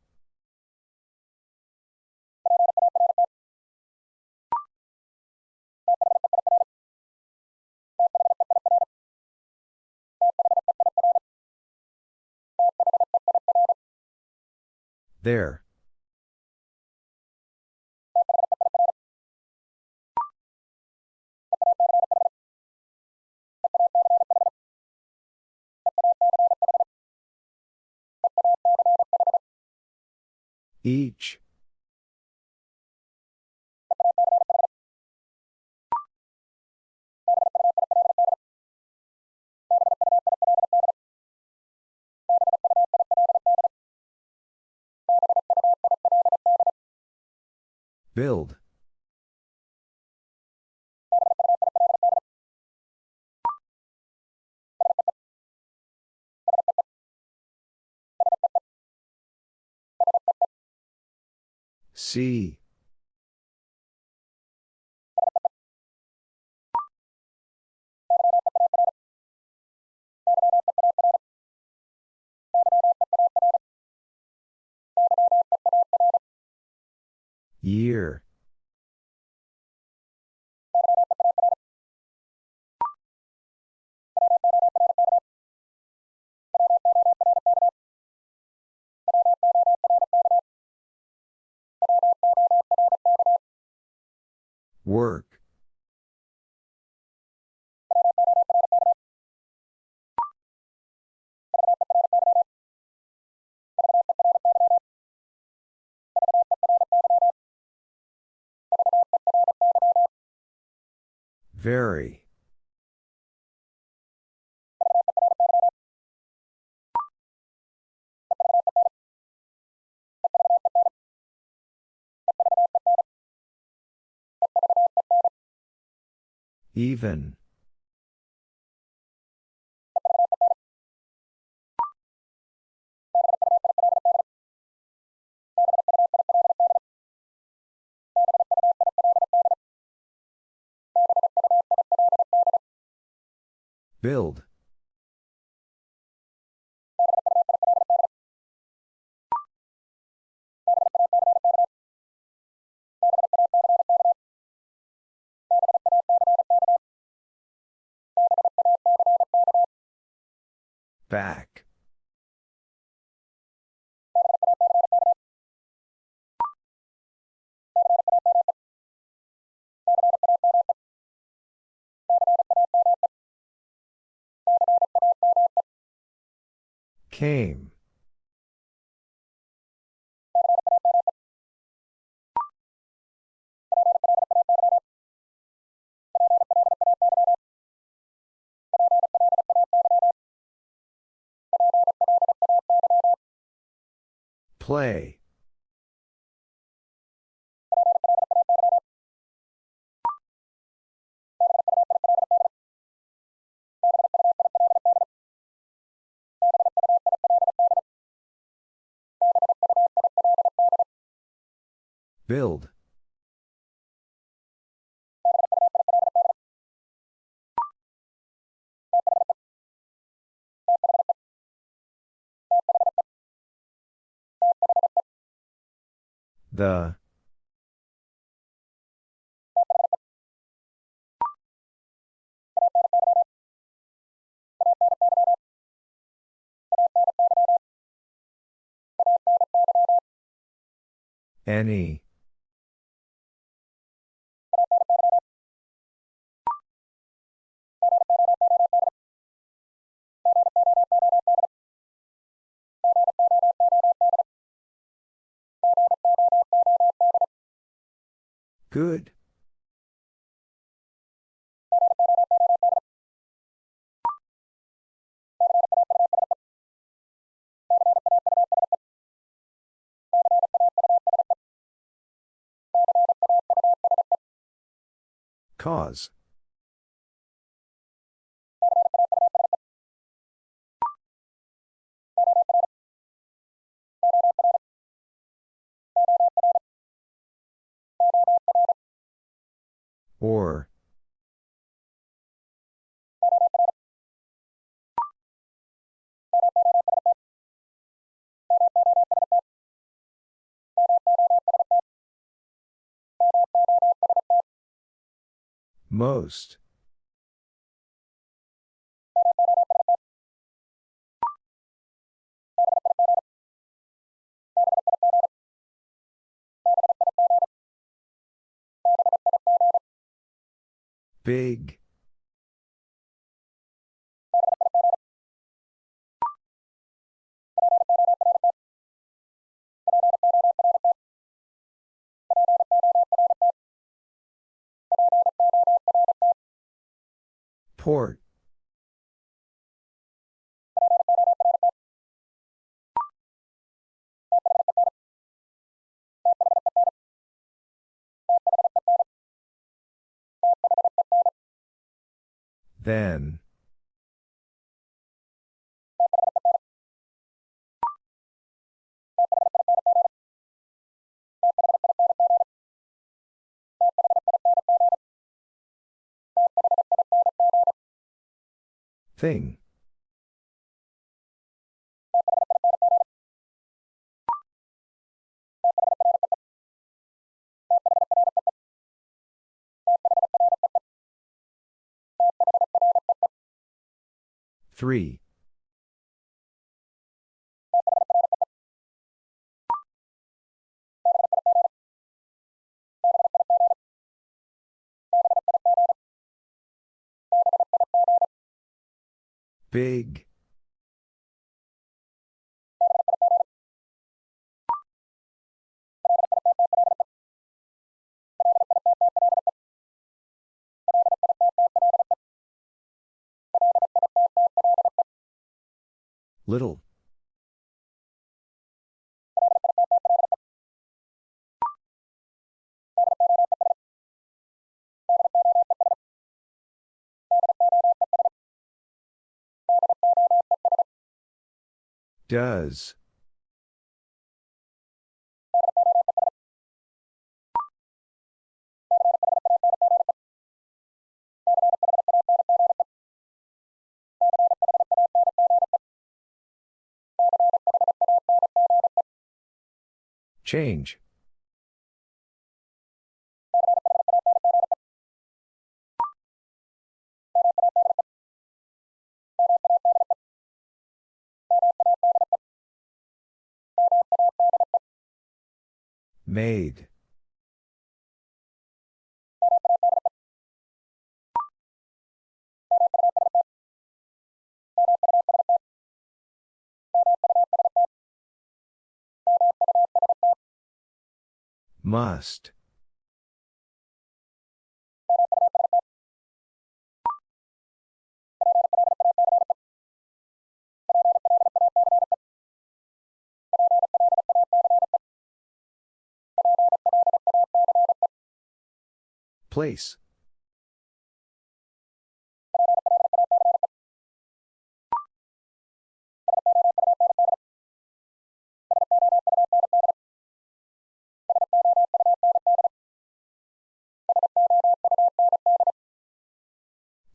[SPEAKER 1] There. Each. Build. See. Year. Work. Very. Even. Build. Back. Came. Play. Build. The. Any. Good. Cause. Or. Most. Big. Port. Then. Thing. 3. Big. Little. Does. Change. Made. Must. Place.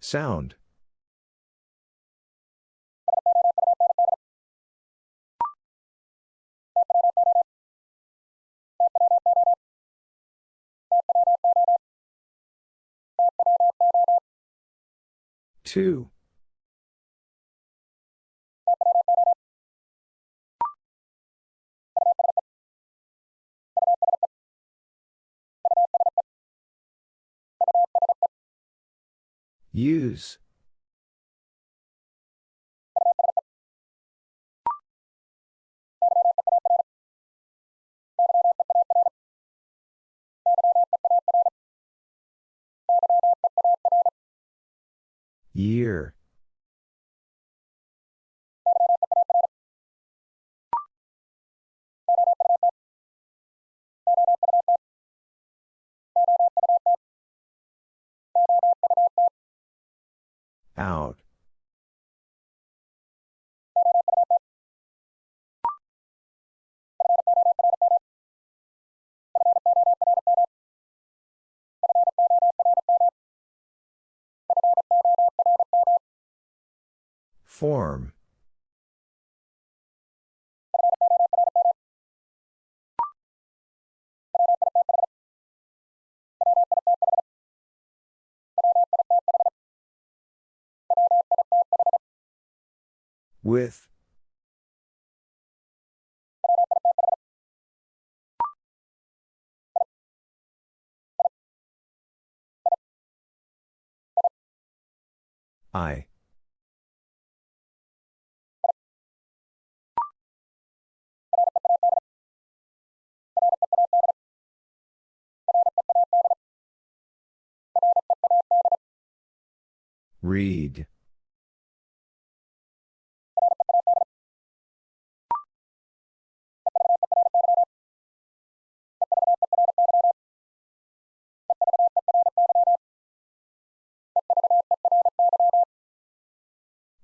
[SPEAKER 1] Sound. Two. Use. Year. Out. Form. With. I. Read.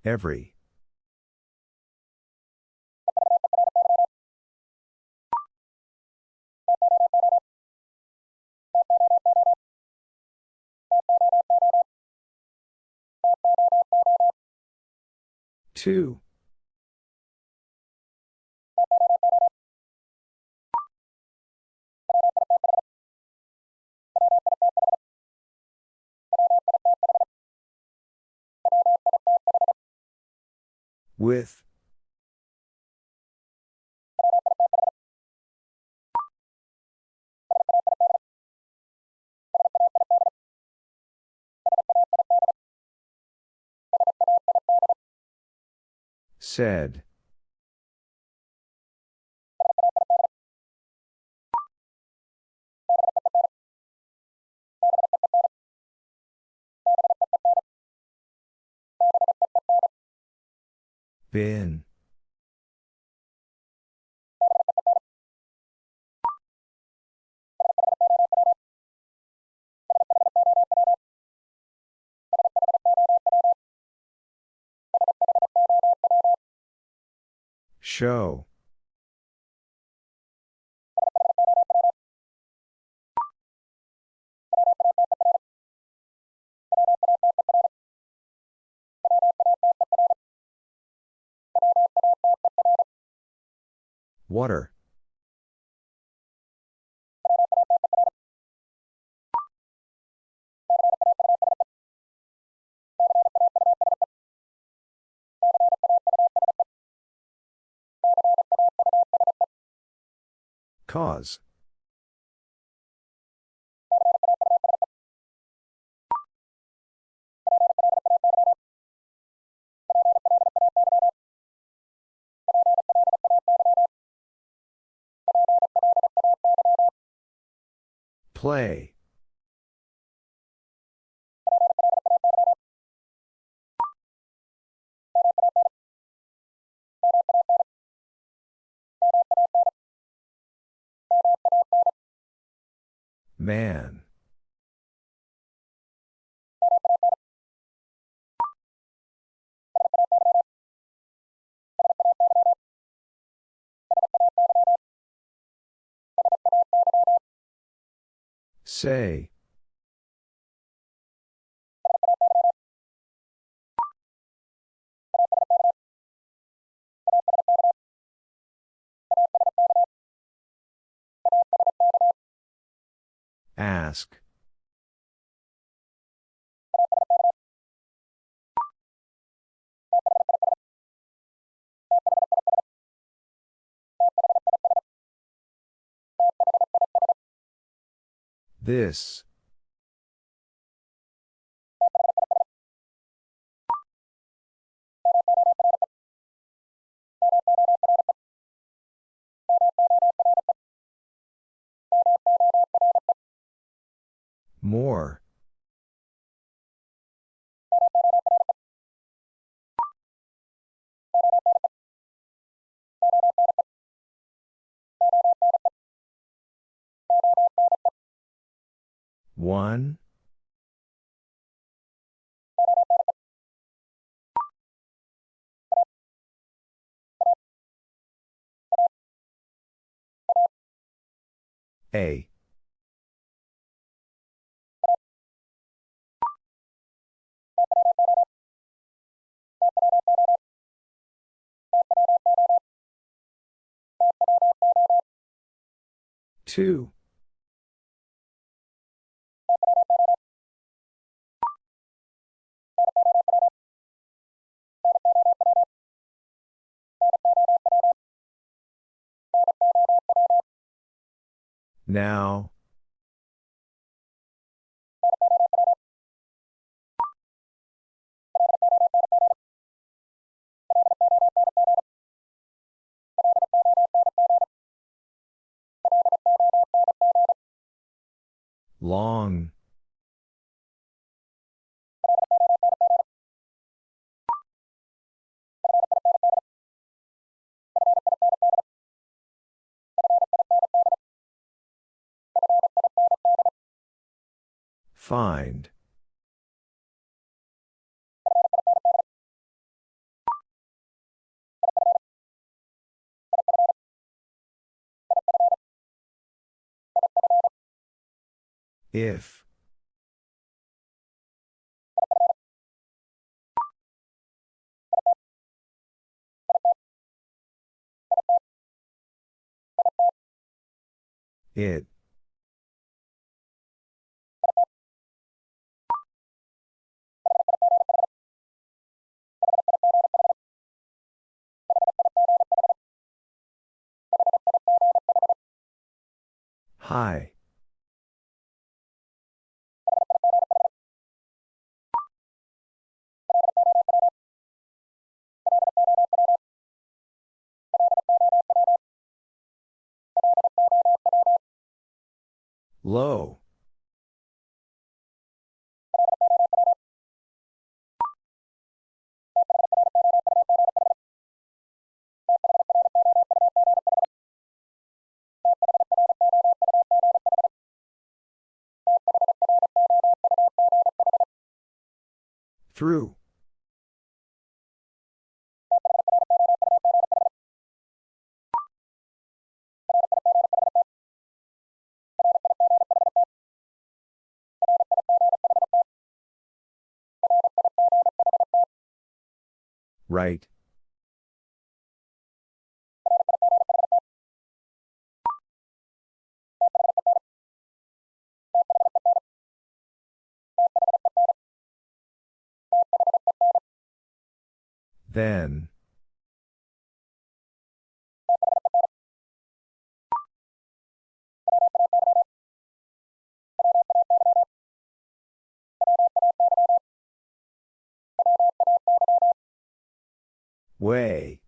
[SPEAKER 1] Every. Two. With. Said. Been. Show. Water. Cause. Play. Man. Say. Ask. This. More. One. A. Two. Now. Long. Find. If. It. High. Low. Through. Right. Then. Way.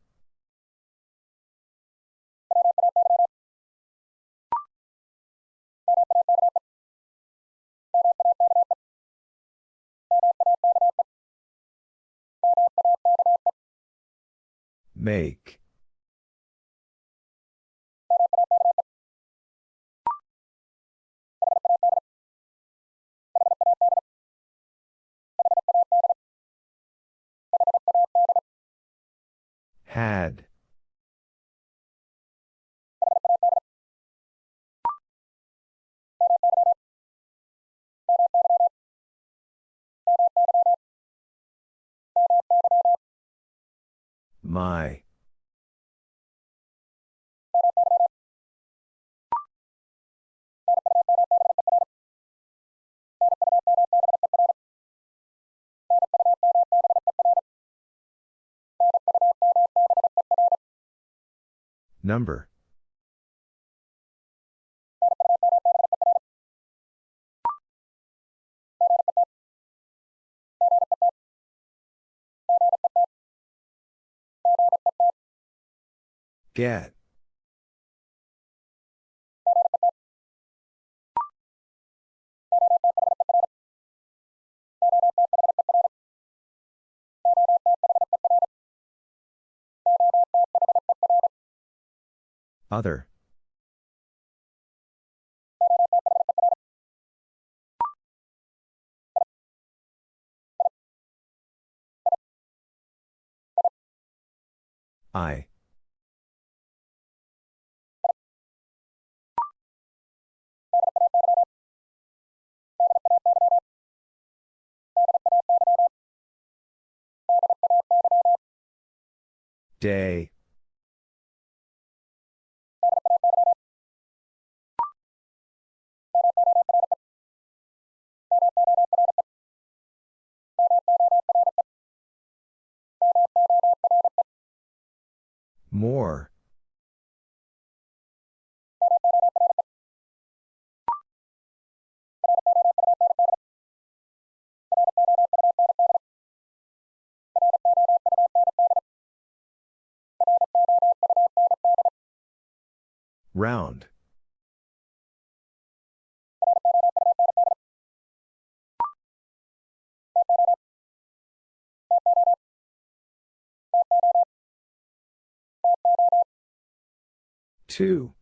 [SPEAKER 1] Make. Had. My. Number. Get. Other. I. Day. More. Round. Two.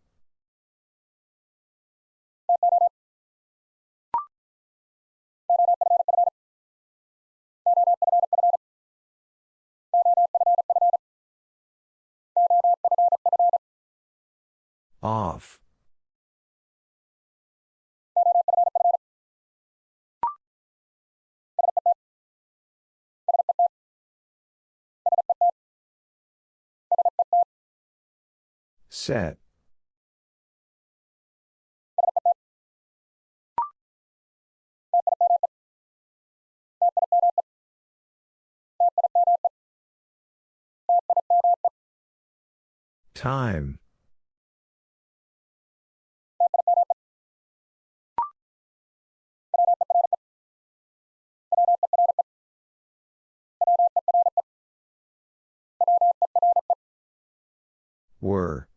[SPEAKER 1] Off. Set. Time. Were.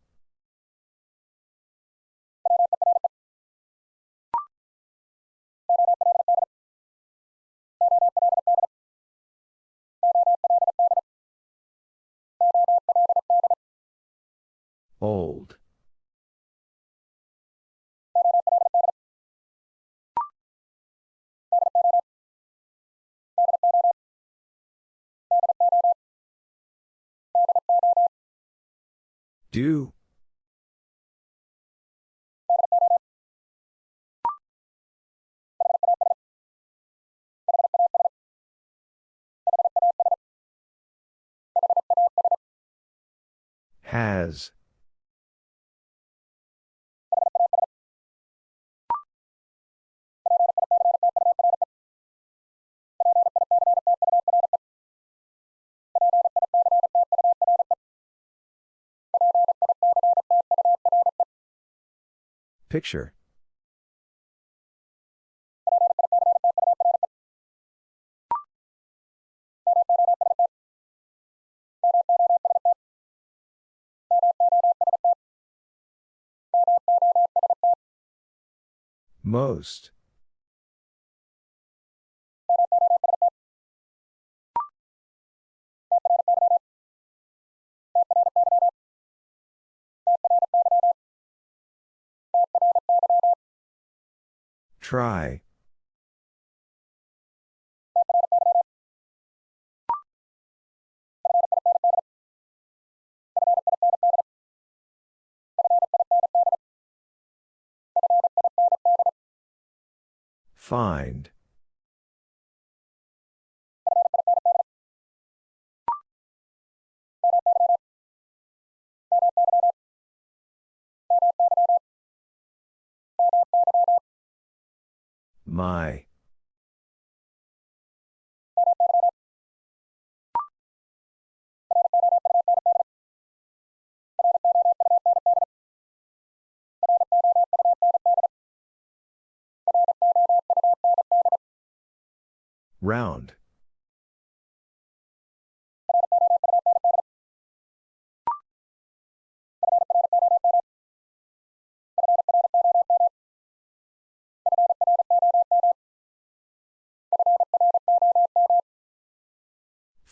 [SPEAKER 1] Old. Do. Has. Picture. Most. Try. Find. My. Round.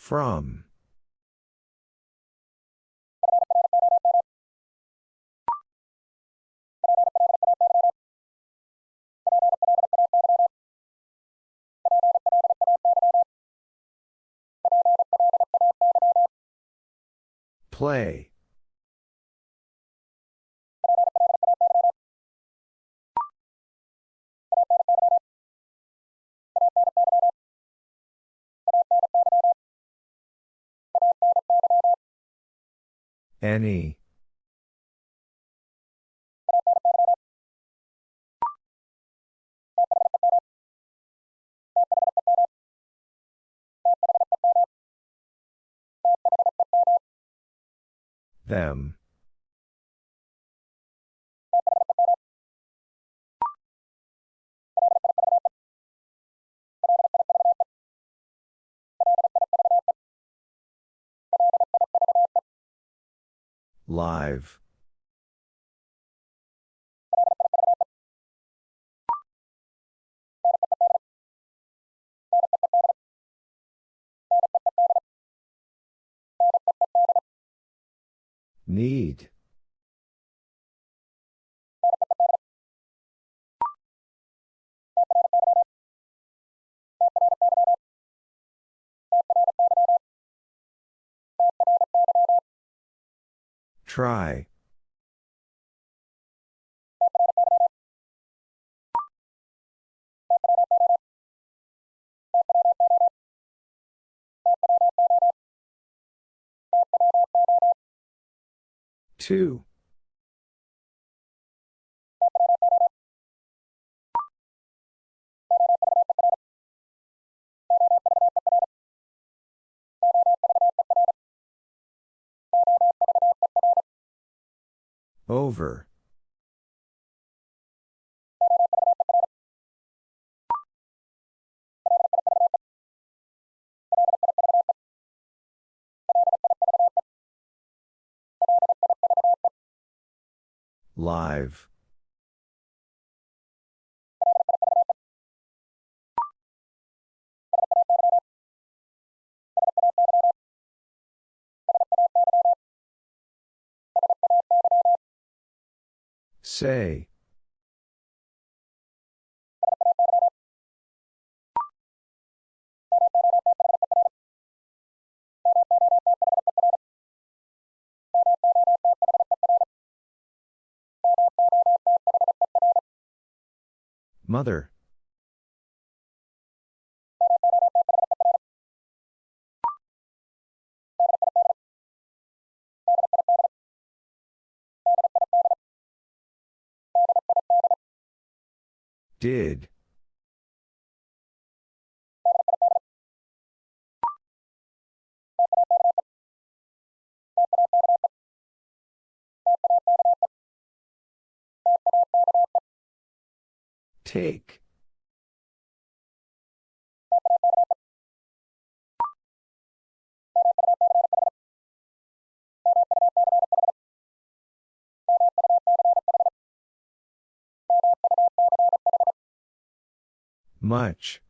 [SPEAKER 1] From. Play. Any. Them. Live. Need. Try. Two. Over. Live. Say. Mother. Did. Take. Much.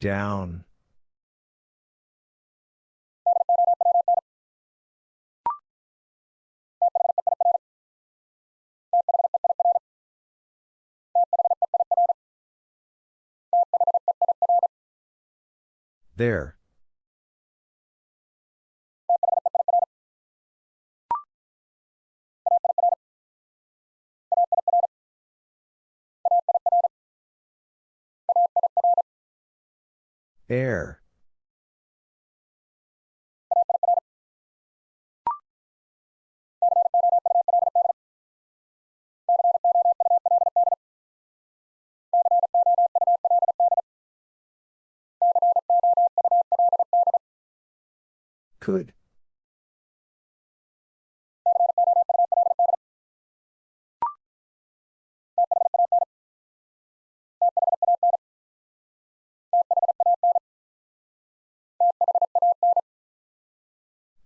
[SPEAKER 1] Down. There. Air. Could.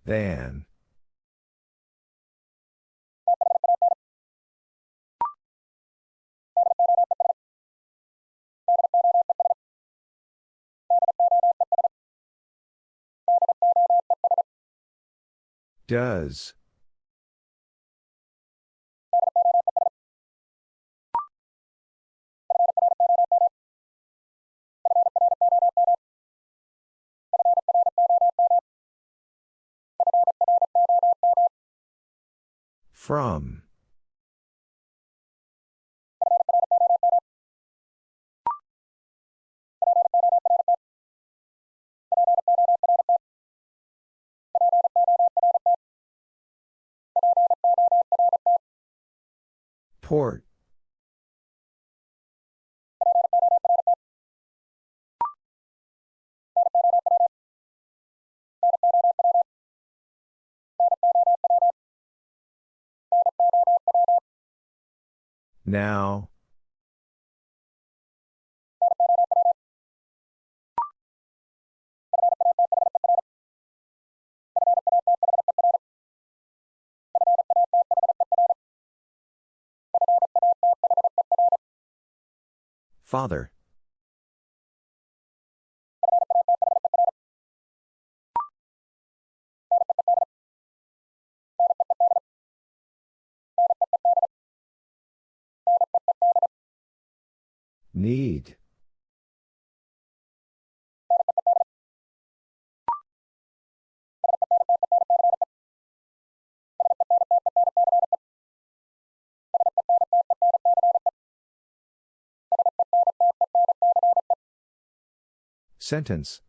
[SPEAKER 1] Than. Does. From. Port. Now. Father. Need. Sentence.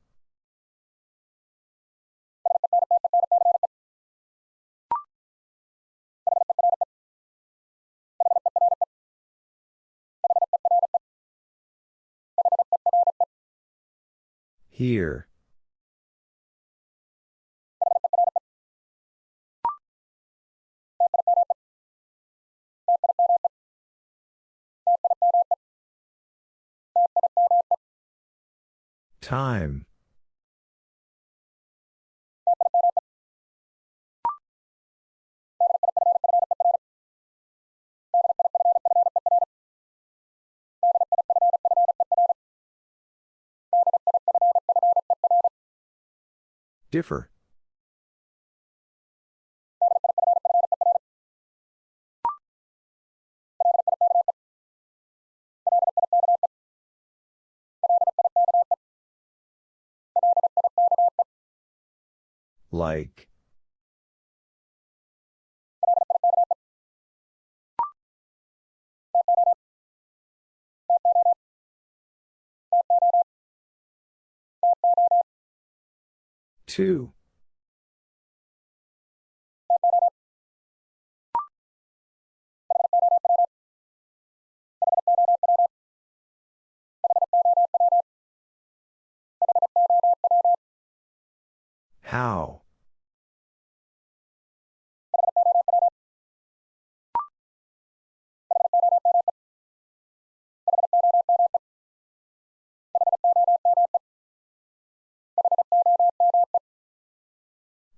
[SPEAKER 1] Here. Time. Differ. Like. Two. How?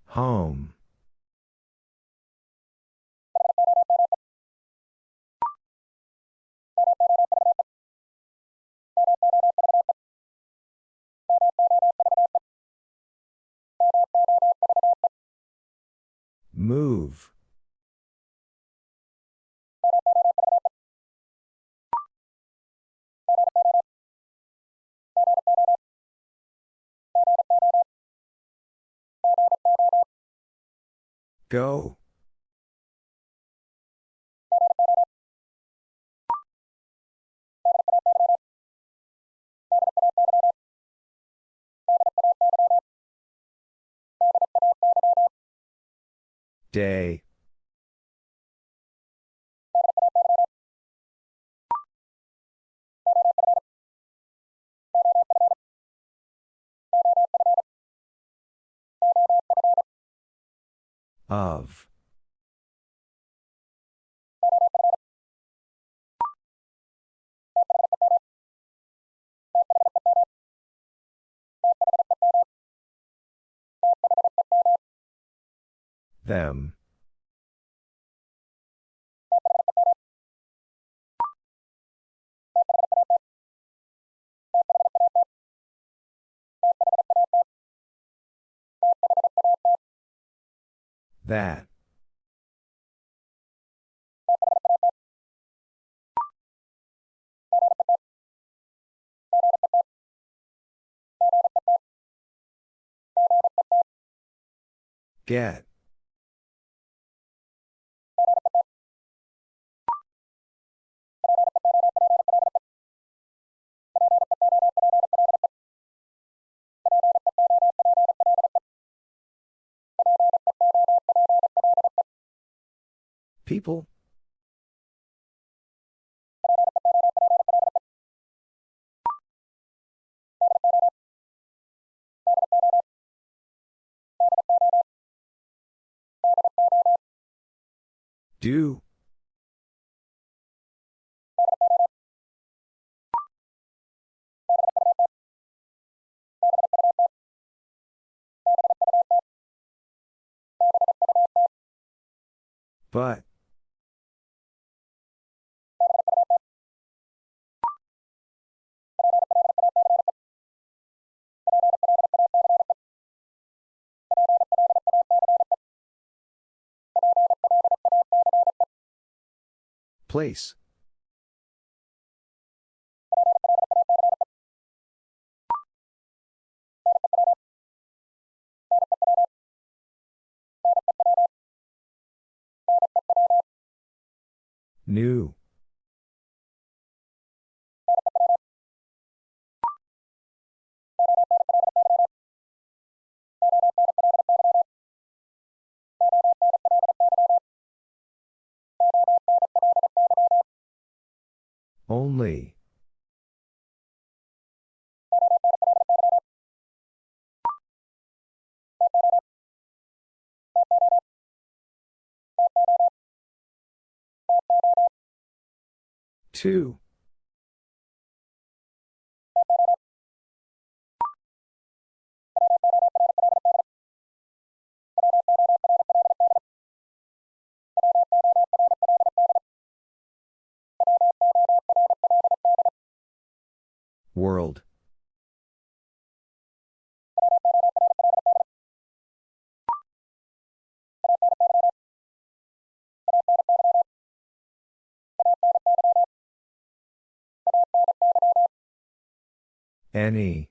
[SPEAKER 1] Home. Move. Go. Day. Of. Them. That. Get. People? Do. But. Place. New. Only. Two. World. Any.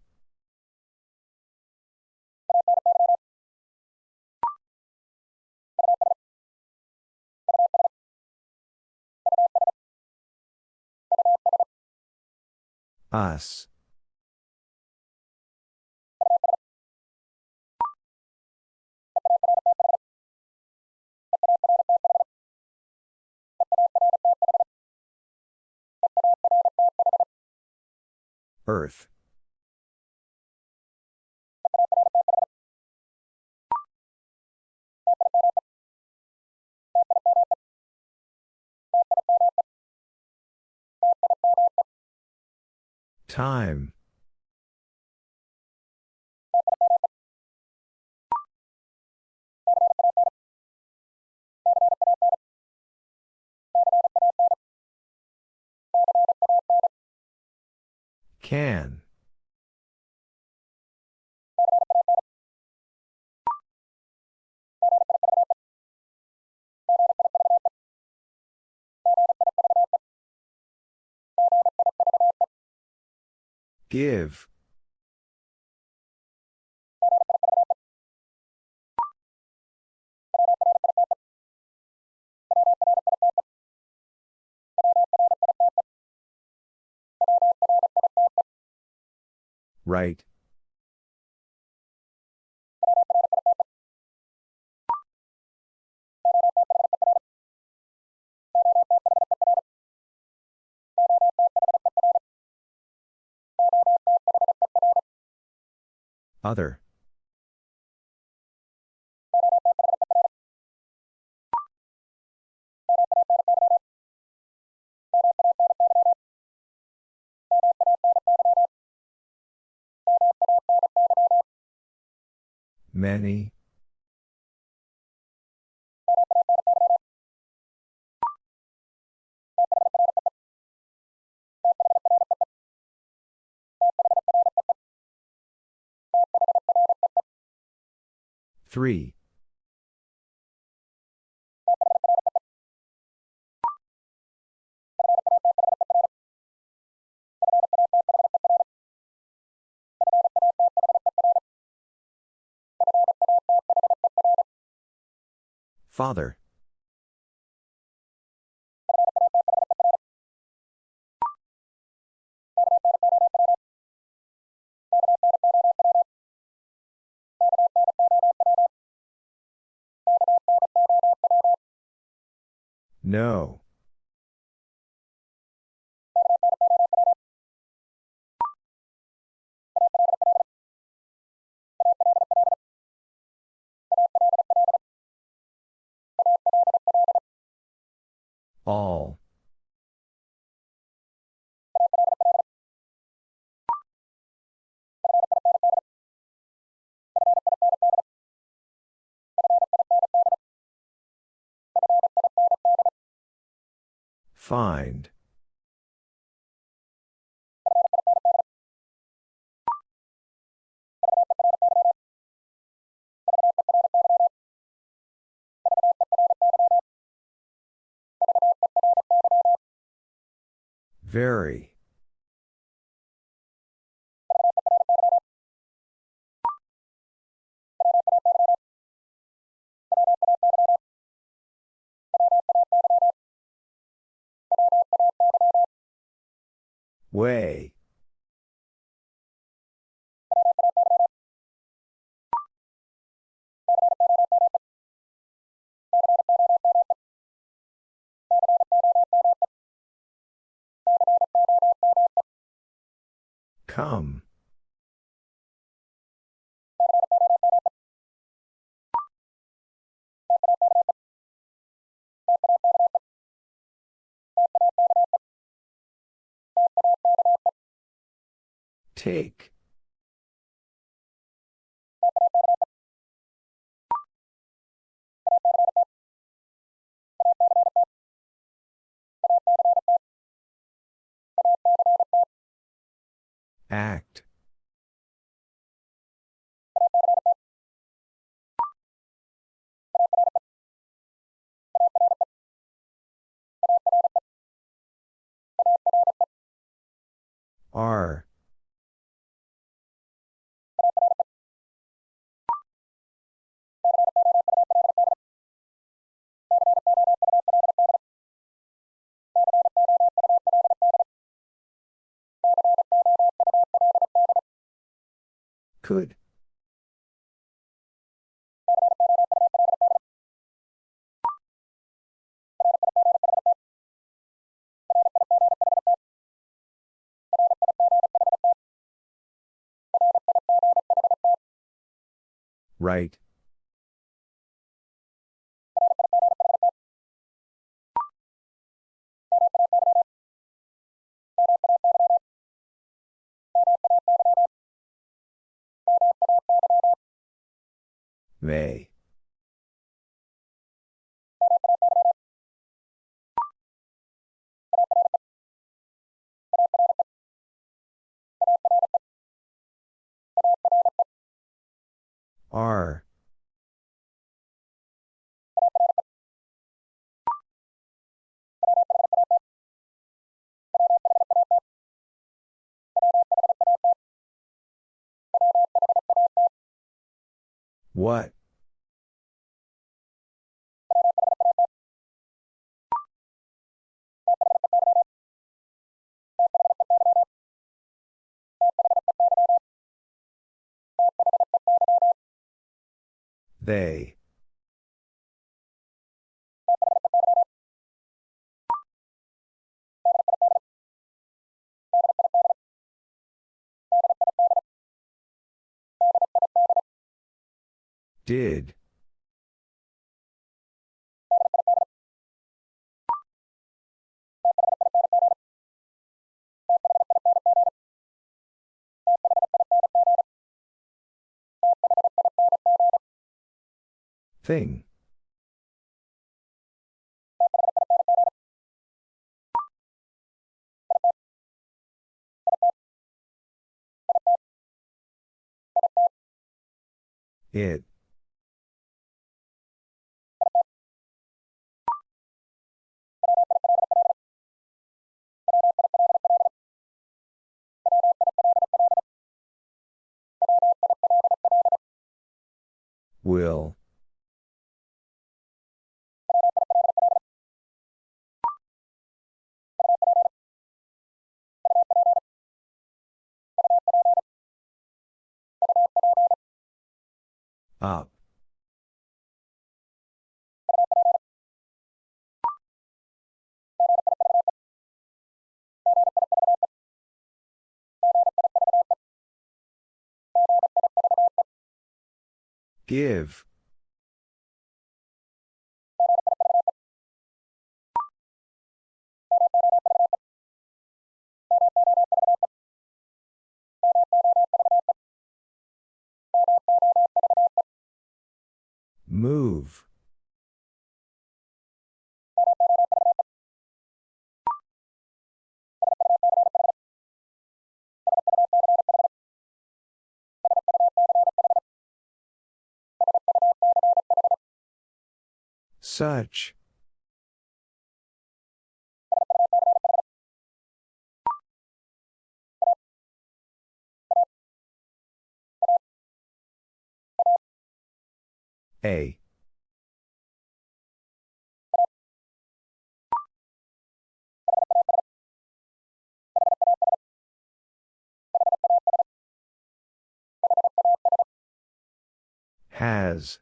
[SPEAKER 1] Us. Earth. Time. Can. Give. Right. Other. Many. Three. Father. No. All. Find. Very. Way. Come. Take. Act. R Could. Right. May. R. What? They. Did. Thing. It. Will. Up. Give. Move. Such. A. Has.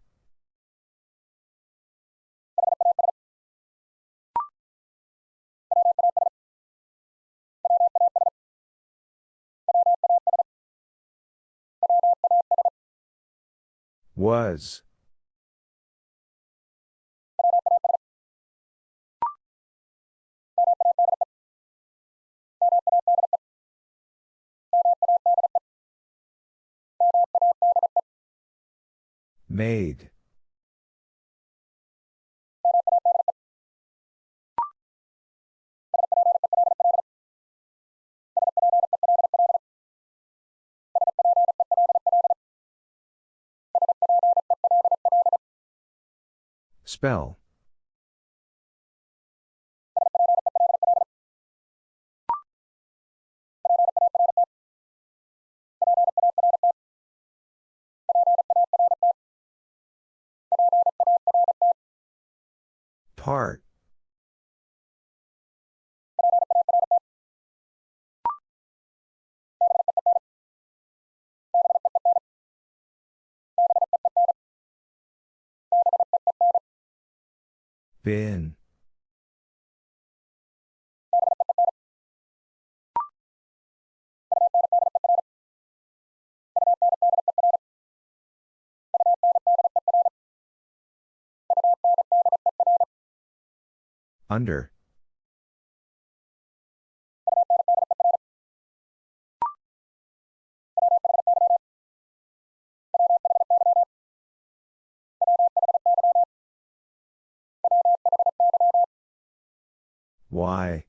[SPEAKER 1] Was. Made. Spell. Heart. Bin. Under. Why?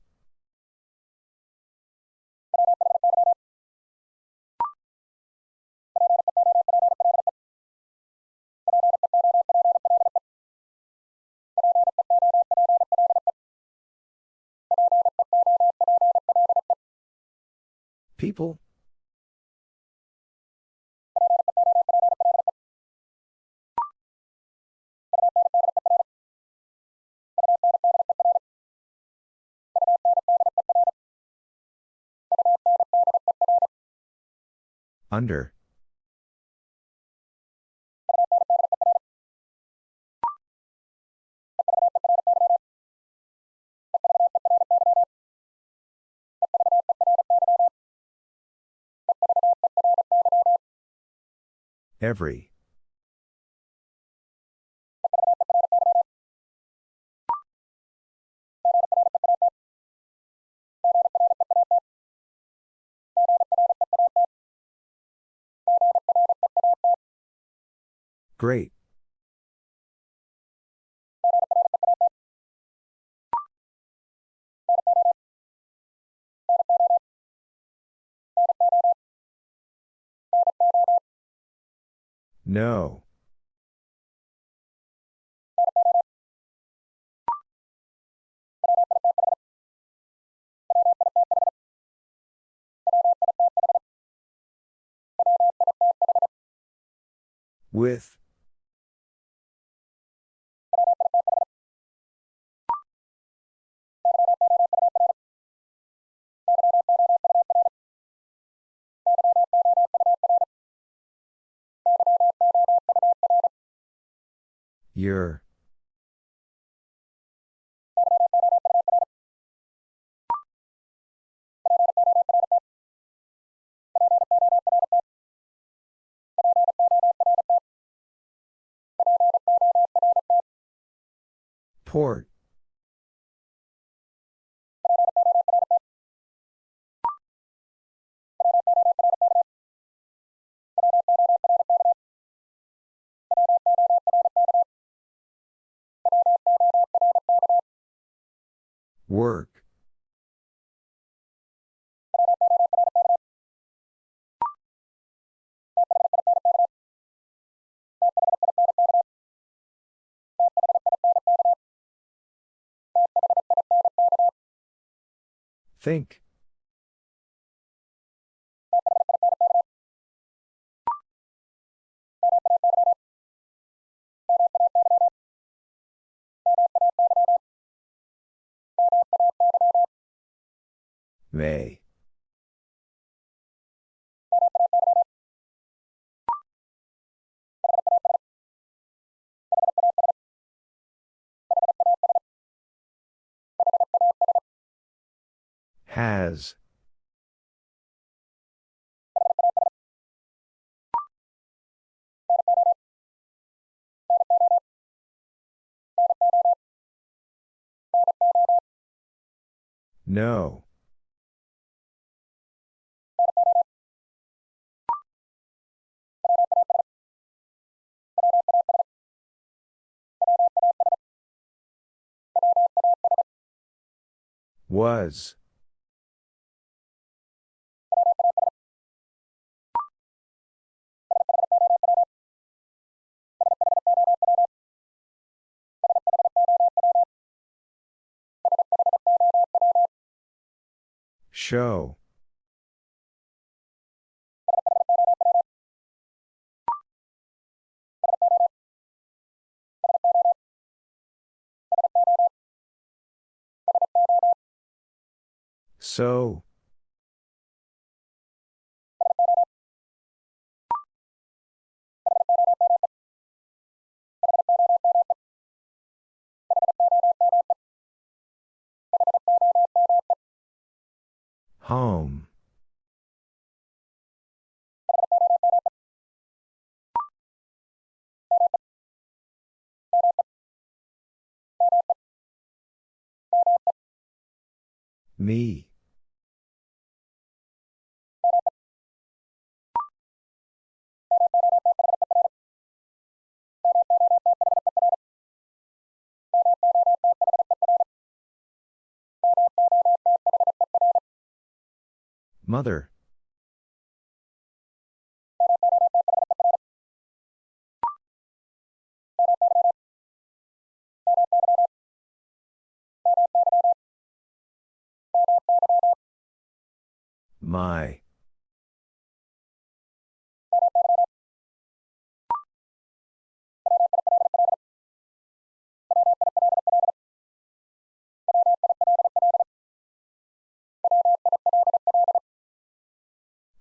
[SPEAKER 1] People? Under. Every. Great. No. With. Your. Port. Work. Think. May. Has. No. Was. Show. So. Home. Me. Mother. My.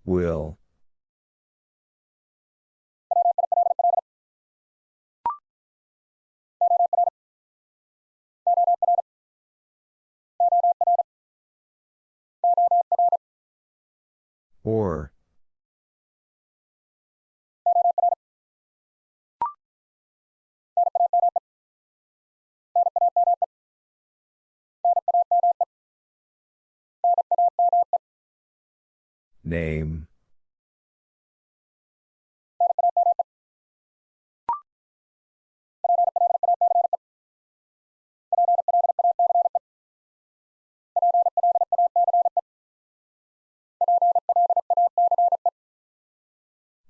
[SPEAKER 1] Will. Or. Name.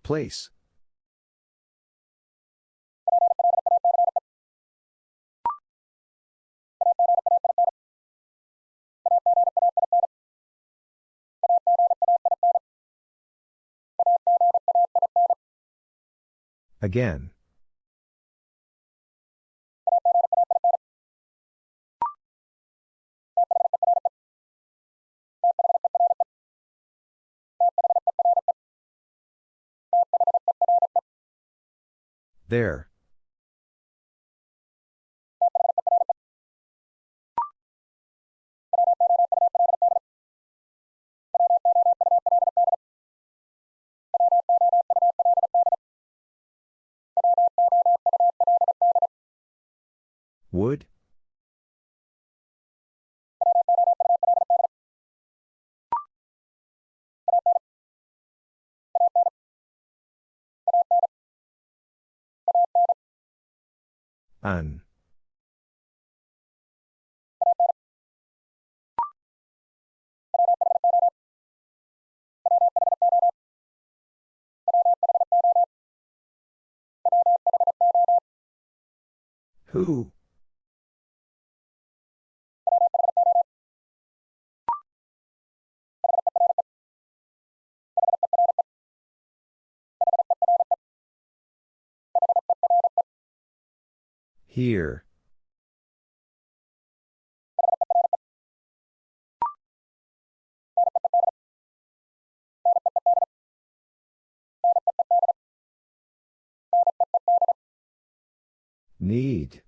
[SPEAKER 1] Place. Again. There. Would? An. Who? Here. Need.